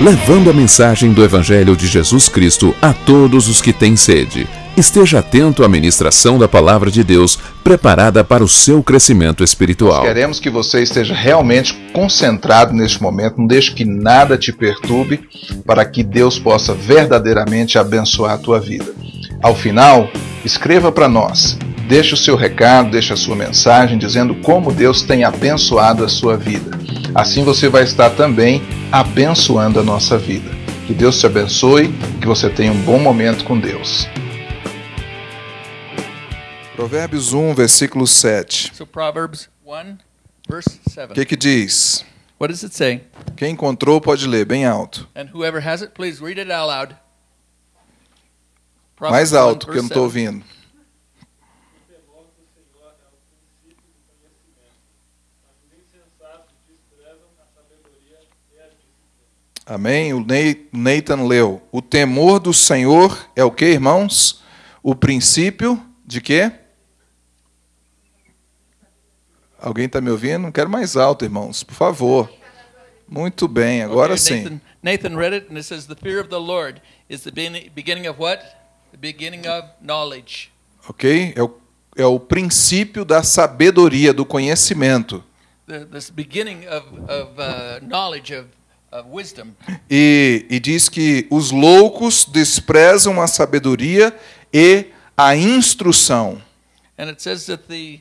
Levando a mensagem do Evangelho de Jesus Cristo a todos os que têm sede. Esteja atento à ministração da palavra de Deus, preparada para o seu crescimento espiritual. Queremos que você esteja realmente concentrado neste momento, não deixe que nada te perturbe, para que Deus possa verdadeiramente abençoar a tua vida. Ao final, escreva para nós. Deixe o seu recado, deixe a sua mensagem dizendo como Deus tem abençoado a sua vida. Assim você vai estar também abençoando a nossa vida. Que Deus te abençoe, que você tenha um bom momento com Deus. Provérbios 1, versículo 7. So Proverbs 1, verse 7. O que, que diz? What does it say? Quem encontrou pode ler bem alto. And whoever has it, please read it out loud. Mais Proverbs 1, alto, que eu não estou 7. ouvindo. Amém? O Nathan leu. O temor do Senhor é o que, irmãos? O princípio de quê? Alguém está me ouvindo? Não quero mais alto, irmãos, por favor. Muito bem, agora Okay, sim. Nathan, Nathan read it, and it says, The fear of the Lord is the beginning of what? The beginning of knowledge. Ok? É o, é o princípio da sabedoria, do conhecimento. The, this beginning of, of uh, knowledge, of. E, e diz que os loucos desprezam a sabedoria e a instrução. And it says that the,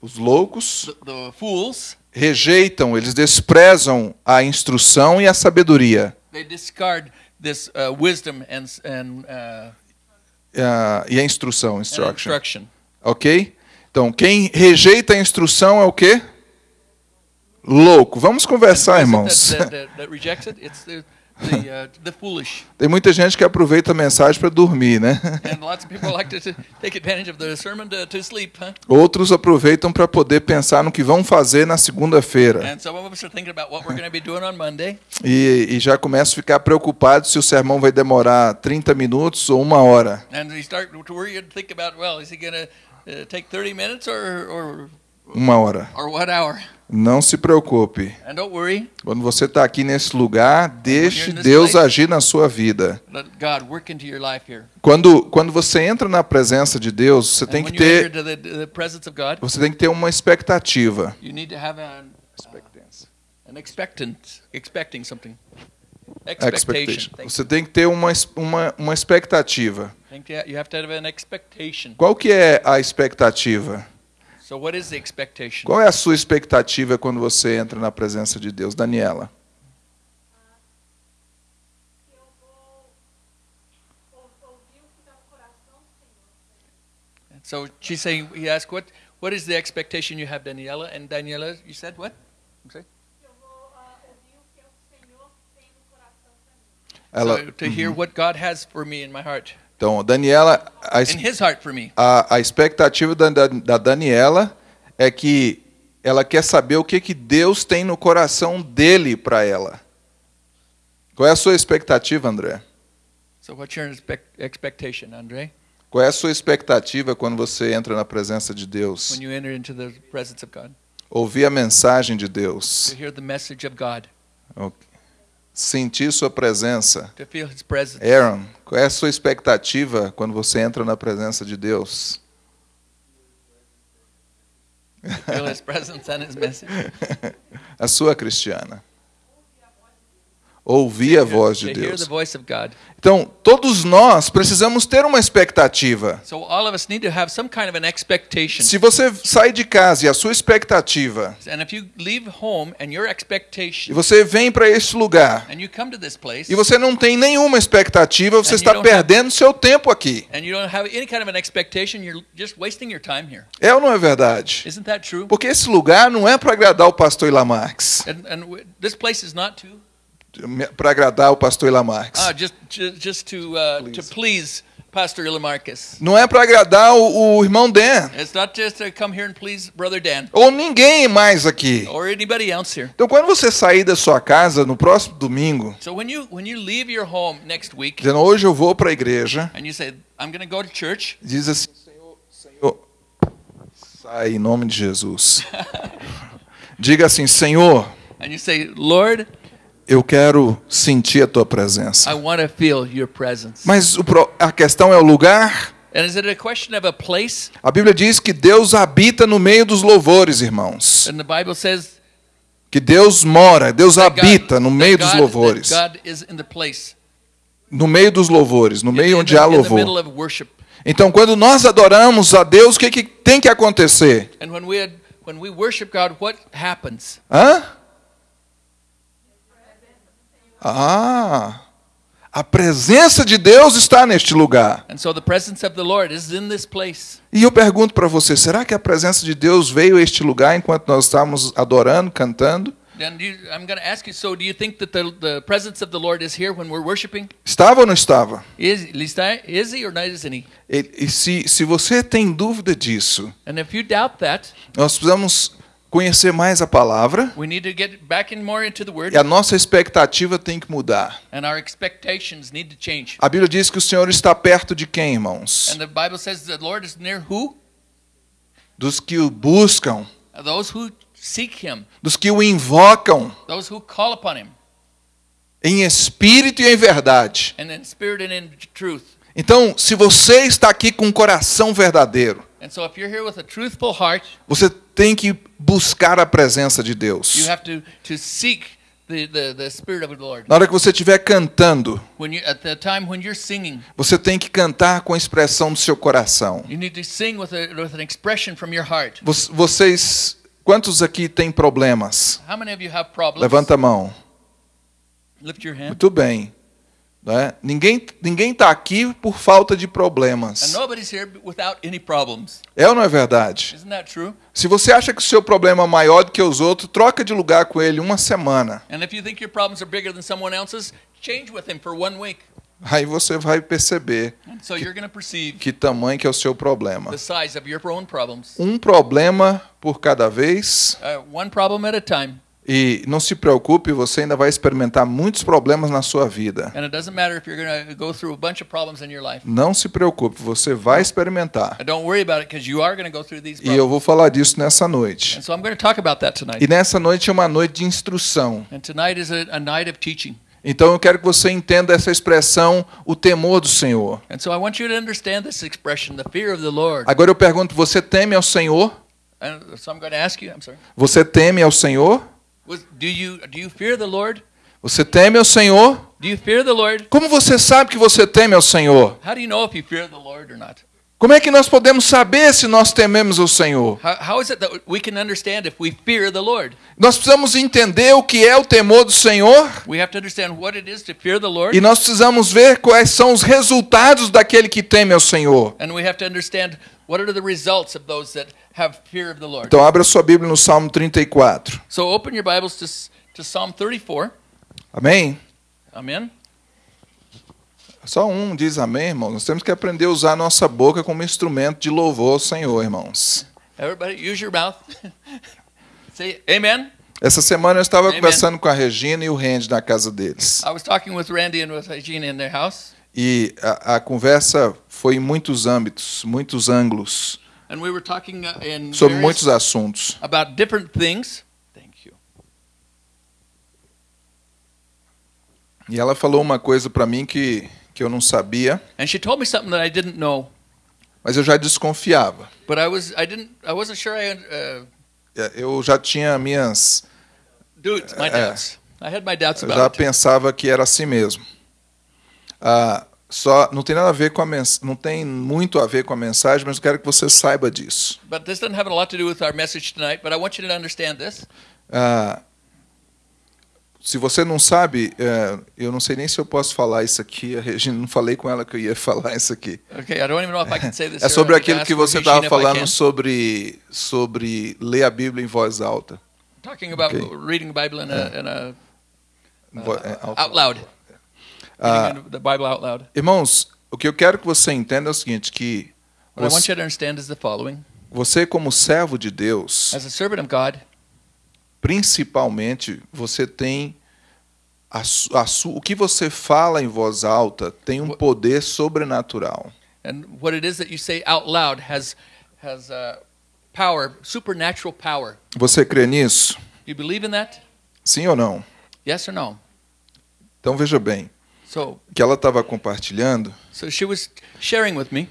Os loucos rejeitam, eles desprezam a instrução e a sabedoria. they discard this uh, uh, e a instrução, instruction. Ok? Então, quem rejeita a instrução é o quê? Louco. Vamos conversar, irmãos. Tem muita gente que aproveita a mensagem para dormir, né? Outros aproveitam para poder pensar no que vão fazer na segunda-feira. E, e já começam a ficar preocupados se o sermão vai demorar 30 minutos ou uma hora. And you start to worry and think about, well, is he going to uh, take 30 minutes or, or, Uma hora. or what hour? Não se preocupe. Quando você está aqui nesse lugar, deixe you're in this Deus agir na sua vida. let God work into your life here. Quando, quando você entra na presença de Deus, você tem que ter, você tem que ter uma expectativa. Expectation. Você tem que ter uma, uma, uma expectativa. Qual que é a expectativa? Qual é a sua expectativa quando você entra na presença de Deus, Daniela? eu vou ou- ouvir o que está no coração do Senhor. So she's saying, he asked, what, what is the expectation you have, Daniela? And Daniela, you said what? Eu vou ouvir o que o Senhor tem no coração para mim. Ela, so, to hear what God has for me in my heart, então, Daniela, a, a, a expectativa da, da, da Daniela é que ela quer saber o que, que Deus tem no coração dele para ela. Qual é a sua expectativa, André? So what's your expect, expectation, Andre? Qual é a sua expectativa quando você entra na presença de Deus? When you enter into the presence of God, Ouvir a mensagem de Deus, to hear the message of God, sentir sua presença. Aaron, qual é a sua expectativa quando você entra na presença de Deus? A sua Cristiana. Ouvir a voz de Deus. Então, todos nós precisamos ter uma expectativa. So all of us need to have some kind of an expectation. Se você sai de casa e a sua expectativa, And if you leave home and your e expectation, você vem para esse lugar, e você não tem nenhuma expectativa, você está perdendo seu tempo aqui. and you don't have any kind of an expectation, you're just wasting your time here. É ou não é verdade? Isn't that true? Porque esse lugar não é para agradar o pastor Ilamarx. And, and w- this place is not to Para agradar o pastor Ilamarx. ah, just ju- just to uh, to please Pastor Ilamarcus. Não é para agradar o, o irmão Dan. It's not just to come here and please Brother Dan Ou ninguém mais aqui. or anybody else here. Então, quando você sair da sua casa no próximo domingo, So when you when you leave your home next week dizendo hoje eu vou para a igreja, and you say I'm going to go to church, diz assim, Senhor, Senhor, sai em nome de Jesus. Diga assim, Senhor, and you say, Lord, Eu quero sentir a tua presença. I want to feel your presence. Mas o a questão é o lugar. And is it a question of a place? A Bíblia diz que Deus habita no meio dos louvores, irmãos. And the Bible says Que Deus mora, Deus that God- habita no meio dos louvores. that God is in the place. No meio dos louvores, no meio onde the, há louvor. Então, quando nós adoramos a Deus, o que, que tem que acontecer? And when we had, when we worship God, what happens? Hã? Ah, a presença de Deus está neste lugar. And so the presence of the Lord is in this place. E eu pergunto para você, será que a presença de Deus veio a este lugar enquanto nós estávamos adorando, cantando? Estava ou não estava? Is, está- is he or not isn't he? E, e se, se você tem dúvida disso, And if you doubt that, nós precisamos conhecer mais a palavra we need to get back in more into the Word, e a nossa expectativa tem que mudar. A Bíblia diz que o Senhor está perto de quem, irmãos? And the Bible says the Lord is near who? Dos que o buscam, Those who seek Him, dos que o invocam those who call upon Him, em espírito e em verdade. and in spirit and in truth. Então, se você está aqui com um coração verdadeiro, você tem que buscar a presença de you Deus. have to, to the, the, the. Na hora que você estiver cantando, you, singing, você tem que cantar com a expressão do seu coração. with, a, with Vocês, quantos aqui têm problemas? Levanta a mão. Muito bem. Né? Ninguém ninguém está aqui por falta de problemas. É ou não é verdade? Se você acha que o seu problema é maior do que os outros, troca de lugar com ele uma semana. Else's. Aí você vai perceber so perceive que tamanho que é o seu problema. the size of your own problems. Um problema por cada vez. Uh, E não se preocupe, você ainda vai experimentar muitos problemas na sua vida. Não se preocupe, você vai experimentar. E eu vou falar disso nessa noite. And so I'm going to talk about that tonight. E nessa noite é uma noite de instrução. And tonight is a, a night of teaching. Então eu quero que você entenda essa expressão, o temor do Senhor. Agora eu pergunto, você teme ao Senhor? Você teme ao Senhor? Do you do you fear the Lord? Você teme ao Senhor? Do you fear the Lord? Como você sabe que você teme ao Senhor? How do you know if you fear the Lord or not? Como é que nós podemos saber se nós tememos ao Senhor? How, how is it that we can understand if we fear the Lord? Nós precisamos entender o que é o temor do Senhor We have to understand what it is to fear the Lord, e nós precisamos ver quais são os resultados daquele que teme ao Senhor. and we have to understand what are the results of those that have fear of the Lord. Então abra sua Bíblia no Salmo 34. So open your Bibles to, to Psalm 34. Amém? Amen. Só um diz amém, irmãos. Nós temos que aprender a usar a nossa boca como instrumento de louvor ao Senhor, irmãos. Everybody, use your mouth. Say Amen. Essa semana eu estava Amen. conversando com a Regina e o Randy na casa deles. I was talking with Randy and with Regina in their house, E a, a conversa foi em muitos âmbitos, muitos ângulos, and we were talking uh, in sobre muitos assuntos. about different things. Thank you. E ela falou uma coisa para mim que, que eu não sabia, And she told me something that I didn't know, mas eu já desconfiava. but I was I didn't I wasn't sure I uh, É, Eu já tinha minhas. doubts, my Uh, doubts. I had my doubts Eu já pensava que era assim mesmo. Ah, só não tem nada a ver com a mens não tem muito a ver com a mensagem, mas eu quero que você saiba disso. But this doesn't have a lot to do with our message tonight. But I want you to understand this. Ah, se você não sabe, é, eu não sei nem se eu posso falar isso aqui. A Regina não falei com ela que eu ia falar isso aqui. Okay, I don't even know if I can say this. É sobre aquilo que você estava falando sobre sobre ler a Bíblia em voz alta. Talking about Okay. reading the Bible in a, in a é, alto. out loud. Ah, the Bible out loud. irmãos, o que eu quero que você entenda é o seguinte, que What I want você, you to understand is the following: você como servo de Deus, as a servant of God, principalmente, você tem a su- a su- o que você fala em voz alta tem um poder sobrenatural. and what it is that you say out loud has has uh, power, supernatural power. Você crê nisso? You believe in that? Sim ou não? Yes or no? Então veja bem, que ela estava compartilhando so she was sharing with me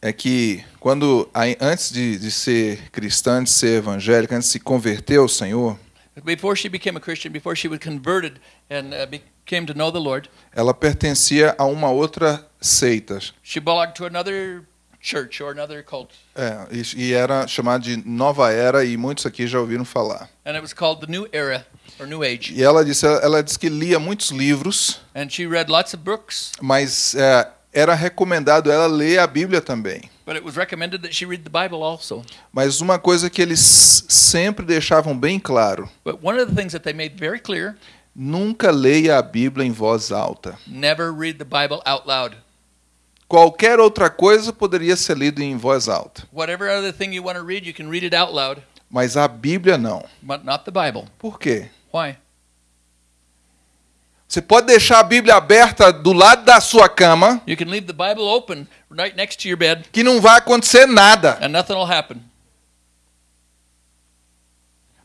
é que quando antes de, de ser cristã, de ser evangélica, antes de se converter ao Senhor, before she became a Christian, before she was converted and became to know the Lord, ela pertencia a uma outra seita. she belonged to another church or another cult. É, e, era chamada de Nova Era e muitos aqui já ouviram falar. And it was called the New Era or New Age. E ela disse, ela, disse que lia muitos livros, And she read lots of books, mas é, era recomendado ela ler a Bíblia também. but it was recommended that she read the Bible also. Mas uma coisa que eles sempre deixavam bem claro: But one of the things that they made very clear nunca leia a Bíblia em voz alta. never read the Bible out loud. Qualquer outra coisa poderia ser lida em voz alta, Whatever other thing you want to read, you can read it out loud, mas a Bíblia não. but not the Bible. Por quê? Why? Você pode deixar a Bíblia aberta do lado da sua cama, You can leave the Bible open right next to your bed que não vai acontecer nada. and nothing will happen.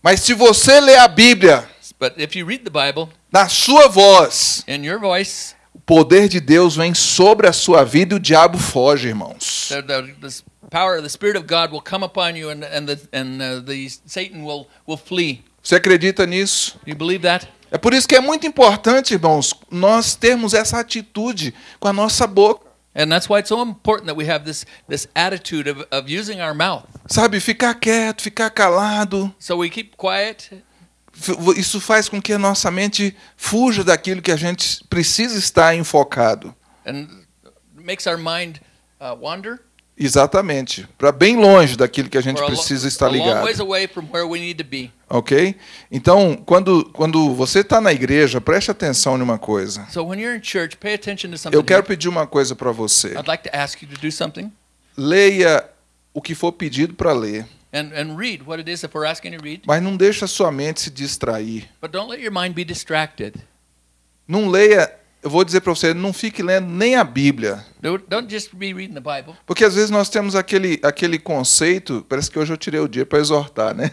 Mas se você ler a Bíblia But if you read the Bible na sua voz, in your voice, poder de Deus vem sobre a sua vida e o diabo foge, irmãos. the, the, the power, the Spirit of God will come upon you, and and the and uh, the Satan will will flee. Você acredita nisso? You believe that? É por isso que é muito importante, irmãos, nós termos essa atitude com a nossa boca. And that's why it's so important that we have this this attitude of, of using our mouth. Sabe, ficar quieto, ficar calado. So we keep quiet. Isso faz com que a nossa mente fuja daquilo que a gente precisa estar enfocado. and makes our mind uh, wander. Exatamente. Para bem longe daquilo que a gente precisa estar ligado. Ok? Então, quando, quando você está na igreja, preste atenção em uma coisa. So when you're in church, pay attention to something. Eu quero pedir uma coisa para você. Leia o que for pedido para ler, and, and read what it is that we're asking you to read. mas não deixe a sua mente se distrair. But don't let your mind be distracted. Não leia, eu vou dizer para você, não fique lendo nem a Bíblia. Don't, don't just be reading the Bible. Porque às vezes nós temos aquele, aquele conceito, parece que hoje eu tirei o dia para exortar, né?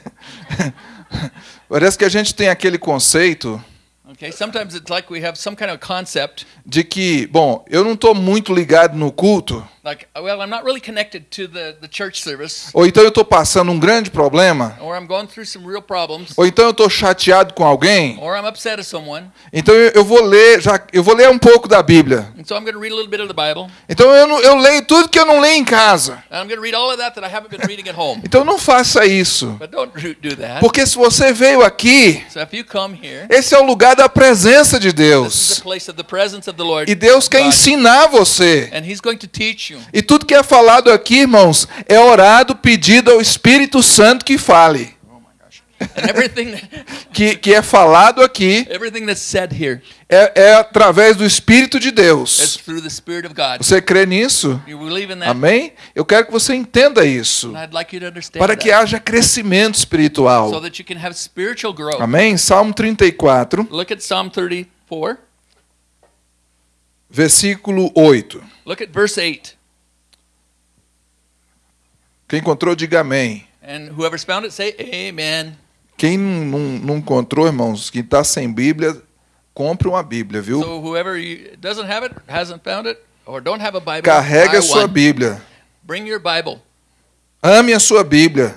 parece que a gente tem aquele conceito Okay, sometimes it's like we have some kind of concept, de que, bom, eu não estou muito ligado no culto, like, well, I'm not really connected to the, the church service, ou então eu estou passando um grande problema, or I'm going through some real problems, ou então eu estou chateado com alguém, or I'm upset at someone, então eu, eu vou ler, já, eu vou ler um pouco da Bíblia. and so I'm going to read a little bit of the Bible, Então eu, não- eu leio tudo que eu não leio em casa. and I'm going to read all of that that I haven't been reading at home. Então não faça isso. But don't do that. Porque se você veio aqui, So if you come here, esse é o lugar da presença de this is Deus. the place of the presence of the Lord. E Deus quer God, ensinar você. And He's going to teach you. E tudo que é falado aqui, irmãos, é orado, pedido ao Espírito Santo que fale. Everything, Que, que é falado aqui é, é através do Espírito de Deus. Você crê nisso? Amém? Eu quero que você entenda isso. Para que haja crescimento espiritual. Amém? Salmo 34, Look at Psalm 34. versículo 8. Look at verse 8. Quem encontrou, diga amém. And whoever's found it, say Amen. Quem não, não, encontrou, irmãos, que está sem Bíblia, compre uma Bíblia, viu? So whoever doesn't have it, hasn't found it, or don't have a Bible, Carrega a sua one. Bíblia. Bring your Bible Ame a sua Bíblia.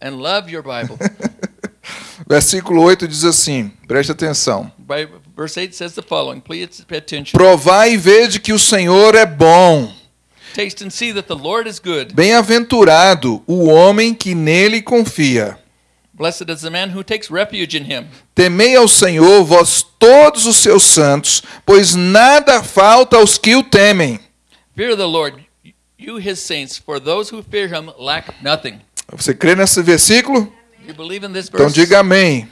and love your Bible. Versículo 8 diz assim: preste atenção. By, verse 8 says the following. Please pay attention. Provai e vede que o Senhor é bom. Taste and see that the Lord is good. Bem-aventurado o homem que nele confia. Blessed is the man who takes refuge in him. Temei ao Senhor, vós todos os seus santos, pois nada falta aos que o temem. Fear the Lord, you his saints, for those who fear him lack nothing. Você crê nesse versículo? You believe in this Então verse? diga amém.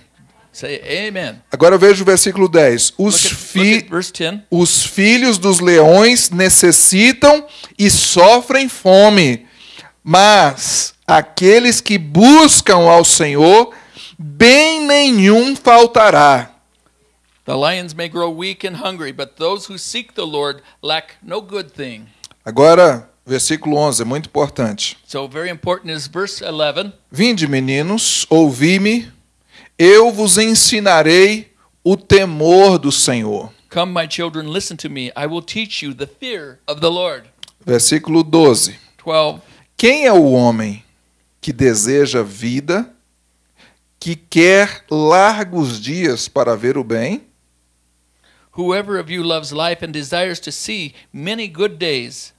Say amen. Agora veja o versículo 10. Os, fi- look at verse 10. os filhos dos leões necessitam e sofrem fome, mas aqueles que buscam ao Senhor, bem nenhum faltará. The lions may grow weak and hungry, but those who seek the Lord lack no good thing. Agora, versículo 11, é muito importante. So very important is verse 11. Vinde, meninos, ouvi-me, eu vos ensinarei o temor do Senhor. Come, my children, listen to me. I will teach you the fear of the Lord. Versículo 12. 12. Quem é o homem que deseja vida, que quer largos dias para ver o bem? Whoever of you loves life and desires to see many good days,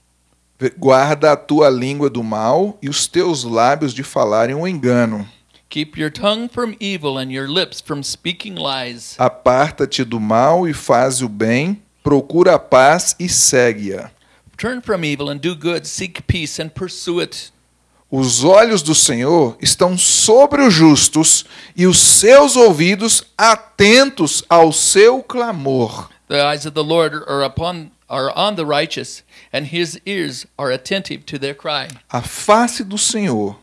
Guarda a tua língua do mal e os teus lábios de falarem o engano. Keep your tongue from evil and your lips from speaking lies. Aparta-te do mal e faz o bem, procura a paz e segue-a. Turn from evil and do good, seek peace and pursue it. Os olhos do Senhor estão sobre os justos e os seus ouvidos atentos ao seu clamor. The eyes of the Lord are upon are on the righteous, and his ears are attentive to their cry. A face do Senhor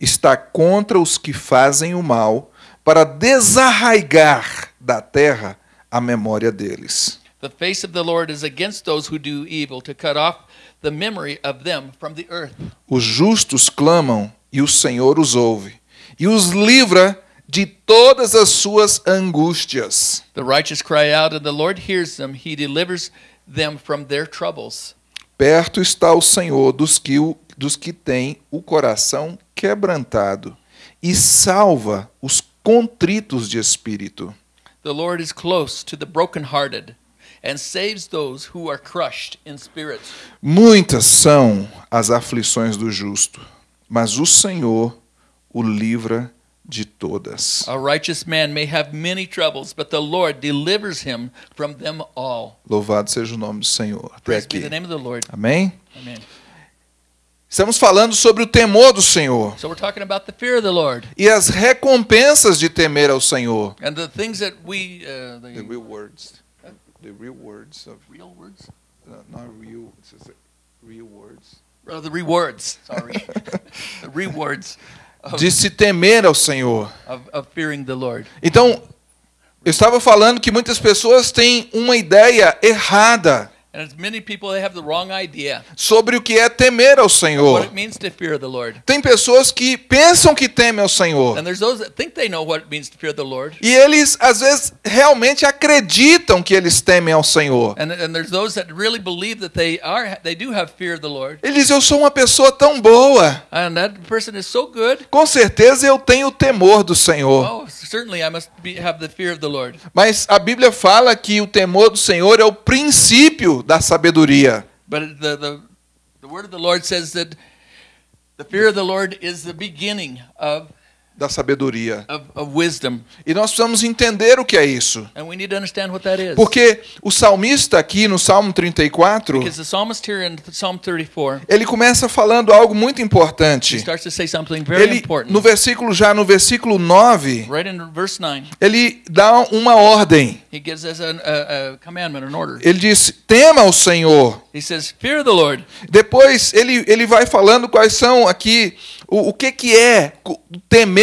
está contra os que fazem o mal, para desarraigar da terra a memória deles. The face of the Lord is against those who do evil, to cut off the memory of them from the earth. Os justos clamam e o Senhor os ouve, e os livra de todas as suas angústias. The righteous cry out, and the Lord hears them. He delivers them from their troubles. Perto está o Senhor dos que, o- dos que têm o coração quebrantado, e salva os contritos de espírito. The Lord is close to the brokenhearted, and saves those who are crushed in spirit. Muitas são as aflições do justo, mas o Senhor o livra de todas. A righteous man may have many troubles, but the Lord delivers him from them all. Louvado seja o nome do Senhor. Até Praise be aqui. the name of the Lord. Amém? Amen. Estamos falando sobre o temor do Senhor So we're talking about the fear of the Lord e as recompensas de temer ao Senhor. and the things that we, uh, the real words. The real words of real words, not real, real words. uh, the rewards. Sorry, the rewards of, De se temer ao Senhor. of, of fearing the Lord. Então, eu estava falando que muitas pessoas têm uma ideia errada And as many people they have the wrong idea sobre o que é temer ao what Senhor. it means to fear the Lord. Tem pessoas que pensam que temem ao Senhor. And there's those that think they know what it means to fear the Lord. E eles, às vezes, realmente acreditam que eles temem ao Senhor. And, and there's those that really believe that they are they do have fear of the Lord. Ele diz: Eu sou uma pessoa tão boa. And that person is so good. Com certeza eu tenho o temor do Senhor. Oh. Mas a Bíblia fala que o temor do Senhor é o princípio da sabedoria. But the, the, the word of the Lord says that the fear of the Lord is the beginning of, Da sabedoria. of, of. E nós precisamos entender o que é isso. And we need to understand what that is. Porque o salmista aqui no Salmo 34, Because the psalmist here in Psalm 34, ele começa falando algo muito he importante. starts to say something very Ele important. no versículo já no versículo 9, Right in verse 9, ele dá uma ordem. he gives us an, a, a commandment, an order. Ele diz: "Tema ao Senhor". He says, Fear the Lord. Depois ele, ele vai falando quais são aqui o, o que que é co-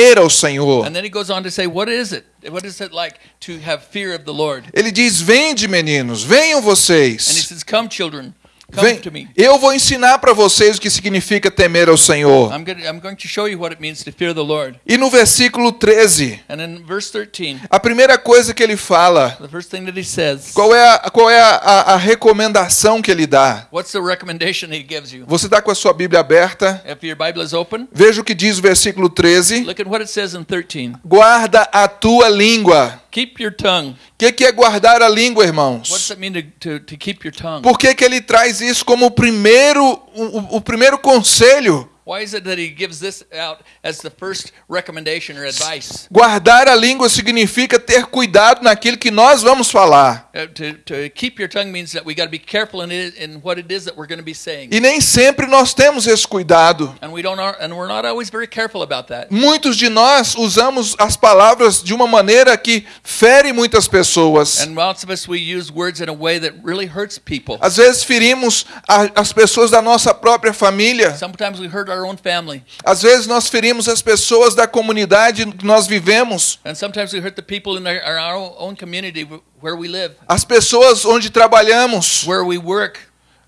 temer ao Senhor. And then he goes on to say, What is it? What is it like to have fear of the Lord? Ele diz: "Vende, meninos, venham And he vocês. says, Come, children, Vem, eu vou ensinar para vocês o que significa temer ao Senhor". I'm going, I'm going to show you what it means to fear the Lord. E no versículo 13, And in verse 13, a primeira coisa que ele fala, the first thing that he says, qual é a, qual é a, a- recomendação que ele dá? what's the recommendation he gives you? Você está com a sua Bíblia aberta? If your Bible is open, Veja o que diz o versículo 13. look at what it says in 13. Guarda a tua língua. Keep your tongue. O que, que é guardar a língua, What does irmãos? it mean to, to, to keep your tongue? Por que, que ele traz isso como o primeiro, o- o primeiro conselho? Why is it that he gives this out as the first recommendation or advice? Guardar a língua significa ter cuidado naquilo que nós vamos falar. To, to keep your tongue means that we got to be careful in, it, in what it is that we're going to be saying. E nem sempre nós temos esse cuidado. And we don't are, and we're not always very careful about that. Muitos de nós usamos as palavras de uma maneira que fere muitas pessoas. And lots of us we use words in a way that really hurts people. Às vezes ferimos a- as pessoas da nossa própria família. Sometimes we hurt our own family, Às vezes nós ferimos as pessoas da comunidade que nós vivemos. and sometimes we hurt the people in our, our own community wh- where we live, As pessoas onde trabalhamos. where we work,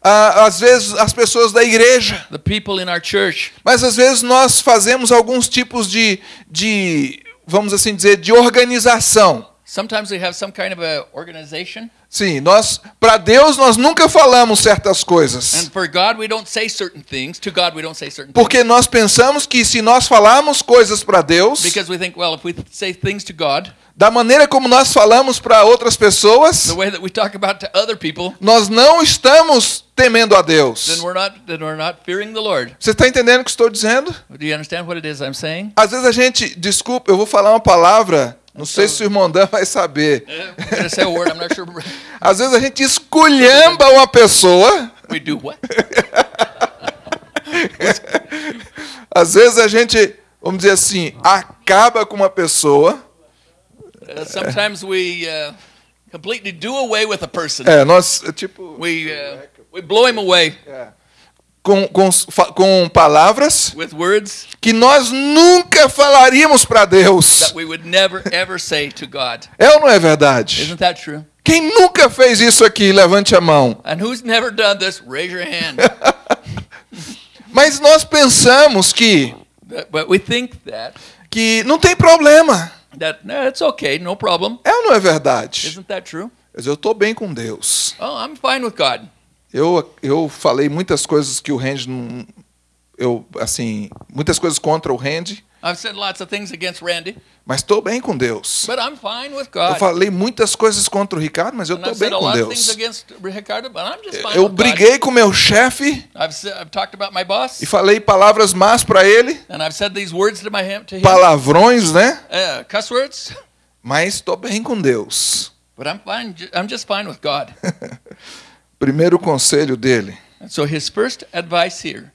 Ah, Às vezes as pessoas da igreja. the people in our church. Mas às vezes nós fazemos alguns tipos de, de vamos assim dizer, de organização. Sometimes we have some kind of a organization, Sim, nós para Deus nós nunca falamos certas coisas. and for God we don't say certain things. To God we don't say certain things. Porque nós pensamos que se nós falarmos coisas para Deus, Because we think, well, if we say things to God, da maneira como nós falamos para outras pessoas, the way that we talk about to other people, nós não estamos temendo a Deus. then we're not then we're not fearing the Lord. Você está entendendo o que estou dizendo? Do you understand what it is I'm saying? Às vezes a gente, desculpa, eu vou falar uma palavra, não sei se o irmão Dan vai saber. Not sure. Às vezes a gente esculhamba uma pessoa, We do what? às vezes a gente, vamos dizer assim, acaba com uma pessoa. Uh, sometimes we uh, completely do away with a person. É, nós, tipo, We uh, we blow him away com, com, com palavras with words que nós nunca falaríamos para Deus. that we would never ever say to God. É ou não é verdade? Isn't that true? Quem nunca fez isso aqui, levante a mão. And who's never done this? Raise your hand. Mas nós pensamos que, but, but we think that que não tem problema. that no, it's okay, no problem. É ou não é verdade? Isn't that true? Mas eu estou bem com Deus. Oh, I'm fine with God. Eu, eu falei muitas coisas que o Randy não. Eu, assim, muitas coisas contra o Randy, I've said lots of things against Randy, mas estou bem com Deus. but I'm fine with Eu God. falei muitas coisas contra o Ricardo, mas eu estou bem com Deus. Ricardo, Eu with God. briguei com meu chefe I've, said, I've talked about my boss, e falei palavras más para ele, and I've said these words to my to him, palavrões, né? uh, cuss words, Mas estou bem com Deus. but I'm fine. I'm just fine with God. Primeiro conselho dele: And so his first advice here: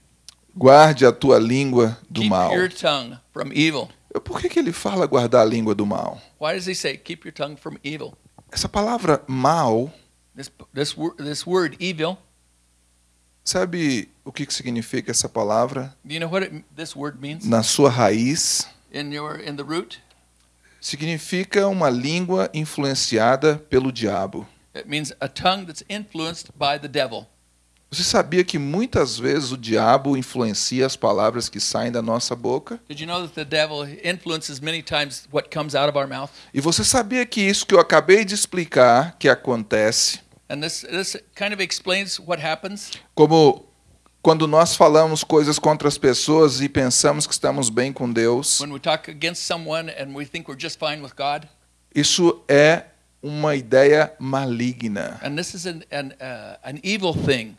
guarde a tua língua do keep mal. your tongue from evil. Por que, que ele fala guardar a língua do mal? Why does he say keep your tongue from evil? Essa palavra mal, This this this word evil. sabe o que, que significa essa palavra? Do you know what it, this word means Na sua raiz, in your in the root? significa uma língua influenciada pelo diabo. It means a tongue that's influenced by the devil. Você sabia que muitas vezes o diabo influencia as palavras que saem da nossa boca? Did you know that the devil influences many times what comes out of our mouth? E você sabia que isso que eu acabei de explicar que acontece, And this this kind of explains what happens como quando nós falamos coisas contra as pessoas e pensamos que estamos bem com Deus, when we talk against someone and we think we're just fine with God. isso é uma ideia maligna. And this is an an, uh, an evil thing.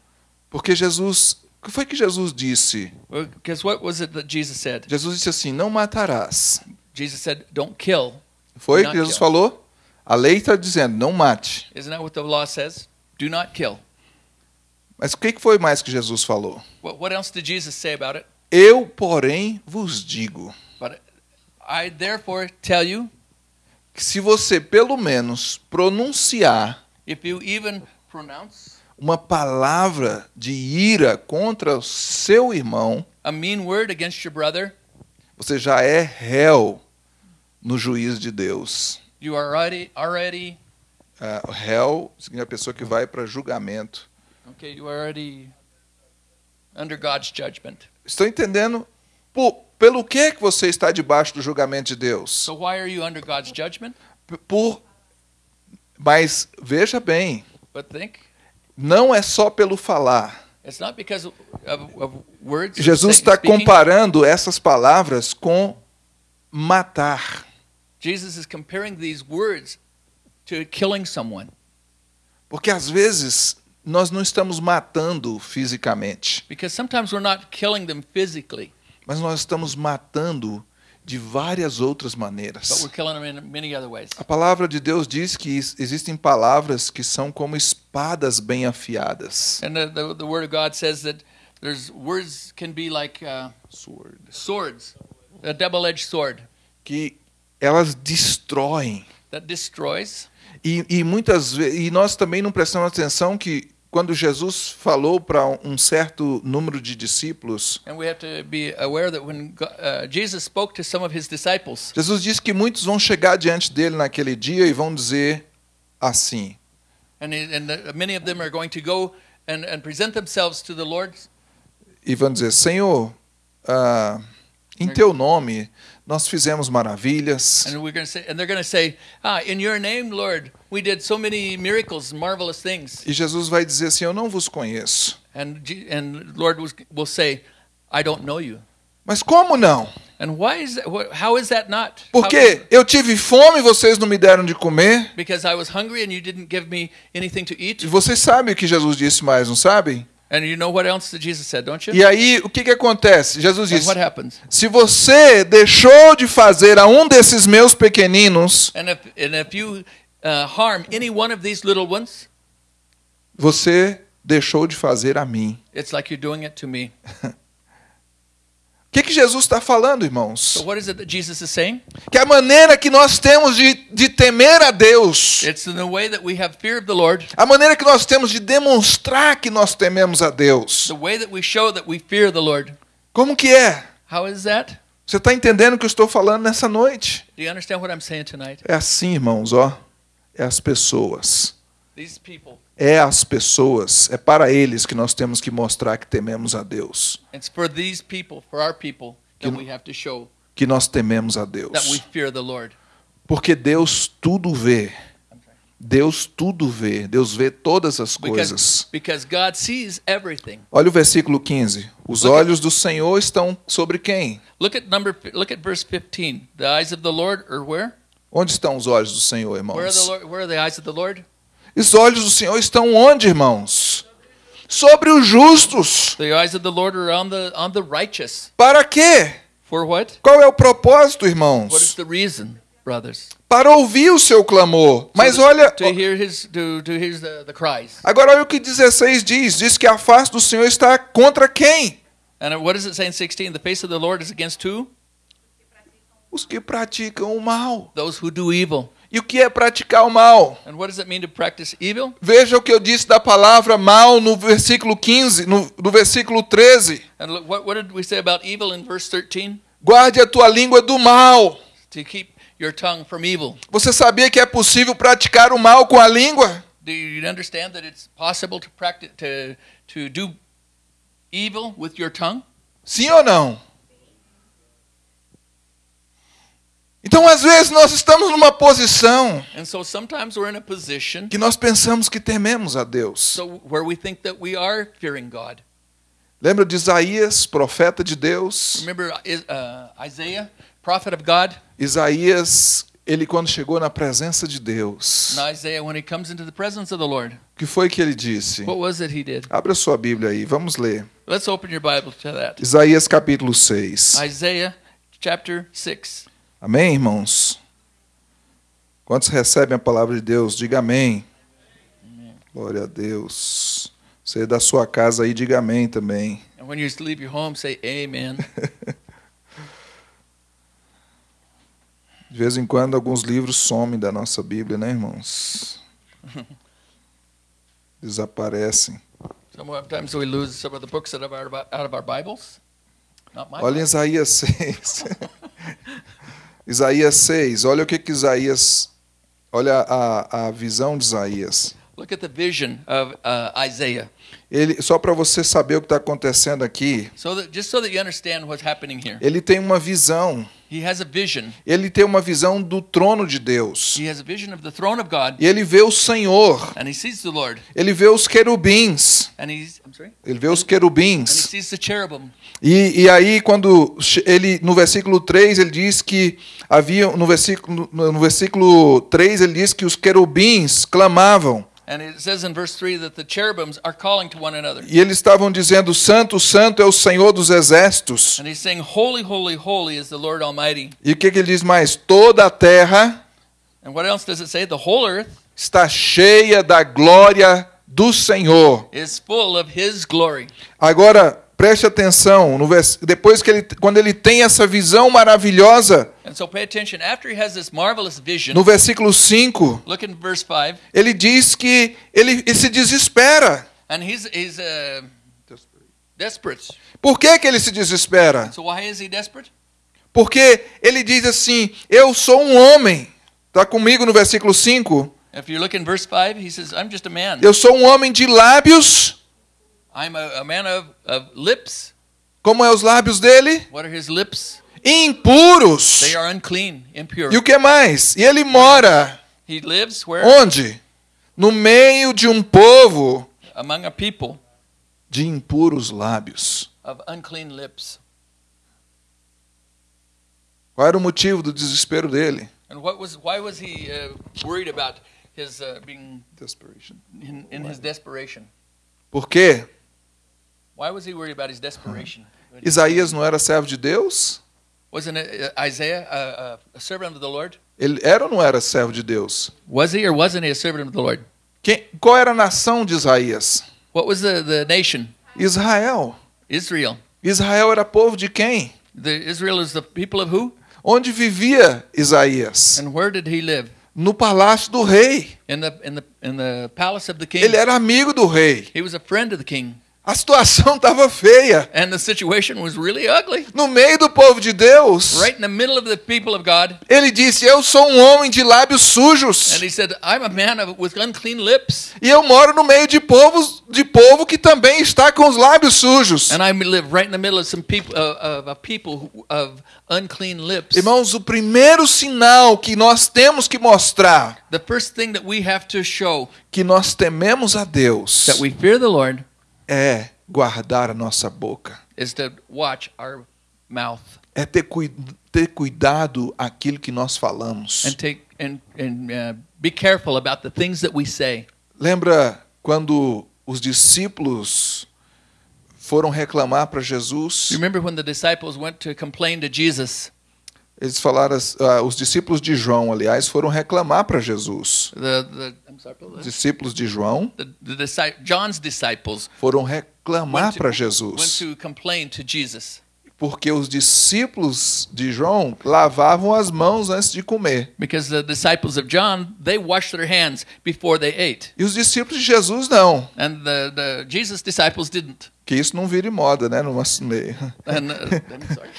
Porque Jesus, o que foi que Jesus disse? Because what was it that Jesus said? Jesus disse assim: "Não matarás". Jesus said, "Don't kill." Foi Not que Jesus kill. falou? A lei está dizendo: "Não mate". Isn't that what the law says? Do not kill. Mas o que que foi mais que Jesus falou? What, what else did Jesus say about it? Eu, porém, vos digo But I therefore tell you, que se você pelo menos pronunciar if you even pronounce uma palavra de ira contra o seu irmão, a mean word against your brother, você já é réu no juízo de Deus. you are already already o réu significa a pessoa que vai para julgamento. okay. You are already under God's judgment. Estão entendendo? Por, pelo que que você está debaixo do julgamento de Deus? So why are you under God's judgment? Por, mas veja bem, But think não é só pelo falar. it's not because of, of words. Jesus está comparando essas palavras com matar. Jesus is comparing these words to killing someone Porque às vezes nós não estamos matando fisicamente, because sometimes we're not killing them physically, mas nós estamos matando de várias outras maneiras. A palavra de Deus diz que is- existem palavras que são como espadas bem afiadas. And the, the, the Word of God says that there's words can be like uh, swords, a double-edged sword Que elas destroem. that destroys. E, e muitas vezes, e nós também não prestamos atenção que quando Jesus falou para um certo número de discípulos, uh, Jesus disse que muitos vão chegar diante dele naquele dia e vão dizer assim: and, he, and the, many of them are going to go and, and present themselves to the Lord, e vão dizer: Senhor, ah, Em teu nome nós fizemos maravilhas. And we're going to say, and they're going to say, ah, in your name, Lord, we did so many miracles, marvelous things. E Jesus vai dizer assim: Eu não vos conheço. And, and Lord will say, I don't know you. Mas como não? And why is that? How is that not? How- Porque eu tive fome e vocês não me deram de comer. because I was hungry and you didn't give me anything to eat. E vocês sabem o que Jesus disse mais, não sabem? And you know what else that Jesus said, don't you? E aí, o que, que acontece? Jesus And disse: what happens? Se você deixou de fazer a um desses meus pequeninos, And if and if you uh, harm any one of these little ones, você deixou de fazer a mim. it's like you're doing it to me. O que, que Jesus está falando, irmãos? So what is it that Jesus is saying? Que a maneira que nós temos de, de temer a Deus, It's in the way that we have fear of the Lord, a maneira que nós temos de demonstrar que nós tememos a Deus. Lord. Como que é? How is that? Você está entendendo o que eu estou falando nessa noite? Do you understand what I'm saying tonight? É assim, irmãos, ó. É as pessoas. These people, É as pessoas. É para eles que nós temos que mostrar que tememos a Deus. people, people, Que- Que nós tememos a Deus. Porque Deus tudo vê. Deus tudo vê. Deus vê todas as coisas. Because, because God sees everything. Olha o versículo 15. Os Look at- olhos do Senhor estão sobre quem? Look at number. Look at verse 15. The eyes of the Lord are where? Onde estão os olhos do Senhor, Where are the irmãos? Lord, Where are the eyes of the Lord? Os olhos do Senhor estão onde, irmãos? Sobre os justos. The eyes of the Lord are on the on the righteous. Para quê? For what? Qual é o propósito, What is irmãos? the reason, brothers? Para ouvir o seu clamor. Mas So olha, to hear his to to hear the, the cries. agora olha o que 16 diz. Diz que a face do Senhor está contra quem? And what does it say in 16? The face of the Lord is against who? Os que praticam o mal. Those who do evil. E o que é praticar o mal? And what does it mean to practice evil? Veja o que eu disse da palavra mal no versículo 15, no, no versículo 13. And look, what what did we say about evil in verse 13? Guarde a tua língua do mal. To keep your tongue from evil. Você sabia que é possível praticar o mal com a língua? Do you understand that it's possible to practice to to do evil with your tongue? Sim ou não? Então, às vezes, nós estamos numa posição And so sometimes we're in a position que nós pensamos que tememos a Deus. so where we think that we are fearing God. Lembra de Isaías, profeta de Deus? Uh? Isaías, ele quando chegou na presença de Deus, o que foi que ele disse? Abra sua Bíblia aí, vamos ler. Let's open your Bible to that. Isaías capítulo 6. Isaiah chapter 6. Amém, irmãos? Quantos recebem a palavra de Deus? Diga amém. Glória a Deus. Você é da sua casa aí, diga amém também. And when you leave your home, say amen. De vez em quando alguns livros somem da nossa Bíblia, né, irmãos? Desaparecem. Sometimes we lose some of the books that are out of our Bibles. Not my Olha Bible. Isaías 6. Isaías 6, olha o que que Isaías. Olha a, a visão de Isaías. Look at the vision of uh, Isaiah. Ele, só para você saber o que está acontecendo aqui, So that just so that you understand what's happening here. ele tem uma visão. He has a vision. Ele tem uma visão do trono de Deus. He has a vision of the throne of God, E ele vê o Senhor. and he sees the Lord, Ele vê os querubins. and he's I'm sorry, Ele vê os and he querubins. sees the cherubim. E, e aí, quando ele, no versículo 3, ele diz que havia, no versículo, no, no versículo 3, ele diz que os querubins clamavam. And it says in verse 3 that the cherubims are calling to one another. E eles estavam dizendo: Santo, Santo é o Senhor dos exércitos. And he's saying, Holy, holy, holy is the Lord Almighty. E o que, que ele diz mais? Toda a terra And what else does it say? The whole earth está cheia da glória do Senhor. is full of his glory. Agora, preste atenção, no vers... depois que ele, quando ele tem essa visão maravilhosa, so vision, no versículo 5, look in verse 5, ele diz que ele, ele se desespera. and he's, he's uh, desperate. Por que, que ele se desespera? So? Porque ele diz assim: Eu sou um homem. Está comigo no versículo 5? If you look in verse 5, he says, I'm just a man. Eu sou um homem de lábios. I'm a, a man of, of lips. Como é os lábios dele? What are his lips? impuros. They are unclean, impure. E o que mais? E ele mora He lives where? onde? No meio de um povo Among a people de impuros lábios. of unclean lips. Qual era o motivo do desespero dele? And what was? Why was he uh, worried about his uh, being in, in his desperation? Por quê? Isaías não era servo de Deus? Wasn't uh, Isaiah a, a, a servant of the Lord? Ele era ou não era servo de Deus? Was he or wasn't he a servant of the Lord? Quem, qual era a nação de Isaías? What was the, the nation? Israel. Israel. Israel era povo de quem? The Israel is the people of who? Onde vivia Isaías? And where did he live? No palácio do rei. In the in the in the palace of the king. Ele era amigo do rei. He was a friend of the king. A situação estava feia. And the situation was really ugly. No meio do povo de Deus, Right in the middle of the people of God. ele disse: Eu sou um homem de lábios sujos. And he said, I'm a man of, with unclean lips. E eu moro no meio de povos de povo que também está com os lábios sujos. And I live right in the middle of some people uh, of a people of unclean lips. Irmãos, o primeiro sinal que nós temos que mostrar The first thing that we have to show que nós tememos a Deus that we fear the Lord é guardar a nossa boca. is to watch our mouth É ter, cui- ter cuidado aquilo que nós falamos. and take and and uh, be careful about the things that we say. Lembra quando os discípulos foram reclamar para Jesus? Remember when the disciples went to complain to Jesus? Eles falaram, ah, os discípulos de João, aliás, foram reclamar para Jesus. The the sorry, discípulos de João the, John's disciples foram reclamar to, para went Jesus, to complain to Jesus porque os discípulos de João lavavam as mãos antes de comer. because the disciples of John they washed their hands before they ate, E os discípulos de Jesus não. and the the Jesus disciples didn't. Que isso não vire moda, né, no nosso meio. And uh.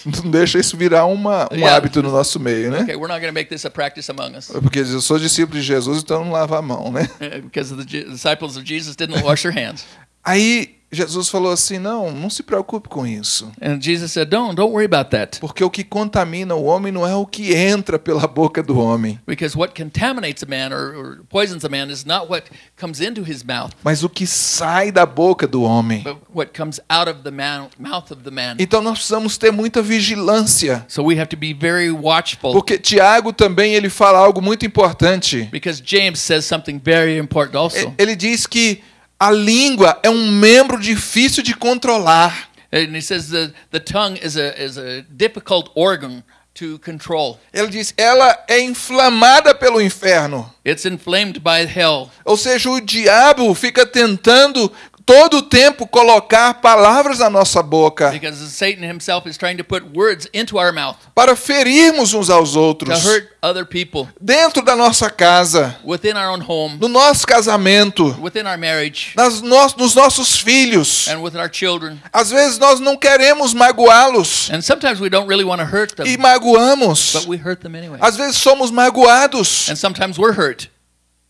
Não deixa isso virar uma, um Yeah. hábito no nosso meio, né? Okay, we're not going to make this a practice among us Porque eu sou discípulo de Jesus, então não lava a mão, né? because the disciples of Jesus didn't wash their hands. Aí Jesus falou assim: não, não se preocupe com isso. And Jesus said, "Don't don't worry about that Porque o que contamina o homem não é o que entra pela boca do homem, because what contaminates a man or, or poisons a man is not what comes into his mouth, mas o que sai da boca do homem. but what comes out of the man, mouth of the man." Então nós precisamos ter muita vigilância. So we have to be very watchful Porque Tiago também ele fala algo muito importante. because James says something very important also. Ele diz que a língua é um membro difícil de controlar. And he says the, the tongue is a, is a difficult organ to control. Ele diz, ela é inflamada pelo inferno. It's inflamed by hell. Ou seja, o diabo fica tentando todo o tempo colocar palavras na nossa boca Because Satan himself is trying to put words into our mouth para ferirmos uns aos outros hurt other people dentro da nossa casa, within our own home, no nosso casamento, within our marriage, nas no- nos nossos filhos. and with our children. Às vezes nós não queremos magoá-los And sometimes we don't really want to hurt them, e magoamos. but we hurt them anyway. Às vezes somos magoados. And sometimes we're hurt.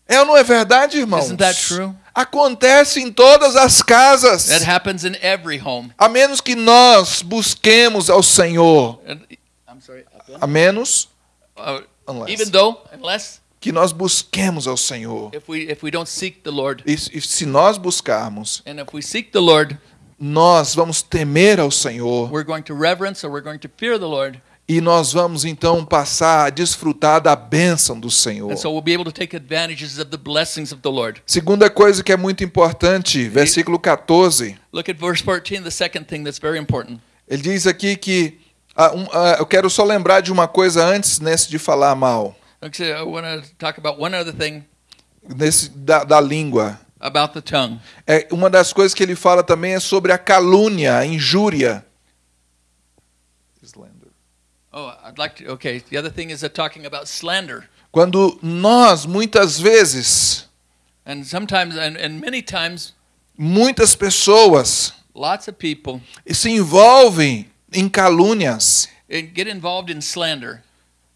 É ou não é verdade, irmãos? Isn't that true? Acontece em todas as casas. That happens in every home. A menos que nós busquemos ao Senhor. I'm sorry. A menos Uh, Unless. even though, unless que nós busquemos ao Senhor. if we if we don't seek the Lord, E, e se nós buscarmos, and if we seek the Lord, nós vamos temer ao Senhor we're going to reverence or we're going to fear the Lord, e nós vamos então passar a desfrutar da bênção do Senhor. and so we'll be able to take advantages of the blessings of the Lord. Segunda coisa que é muito importante, versículo 14. Look at verse 14, the second thing that's very important. Ele diz aqui que ah, um, ah, eu quero só lembrar de uma coisa antes nesse de falar mal, Okay, I want to talk about one other thing nesse da, da língua. about the tongue. É, uma das coisas que ele fala também é sobre a calúnia, a injúria. Oh, I'd like to. Okay, the other thing is uh, talking about slander, Quando nós, muitas vezes, and sometimes and, and many times, muitas pessoas lots of people se envolvem em calúnias uh, get involved in slander,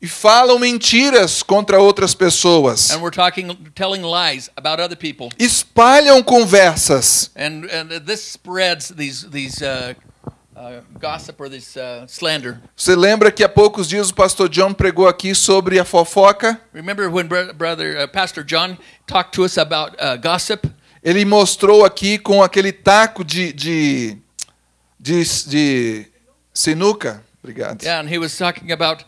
e falam mentiras contra outras pessoas. and we're talking, telling lies about other people, Espalham conversas and and this spreads these these uh, Você lembra que há poucos dias o pastor John pregou aqui sobre a fofoca? Remember when bro- brother uh, Pastor John talked to us about uh, gossip? Ele mostrou aqui com aquele taco de, de, de, de sinuca. Obrigado. Yeah, and he was talking about.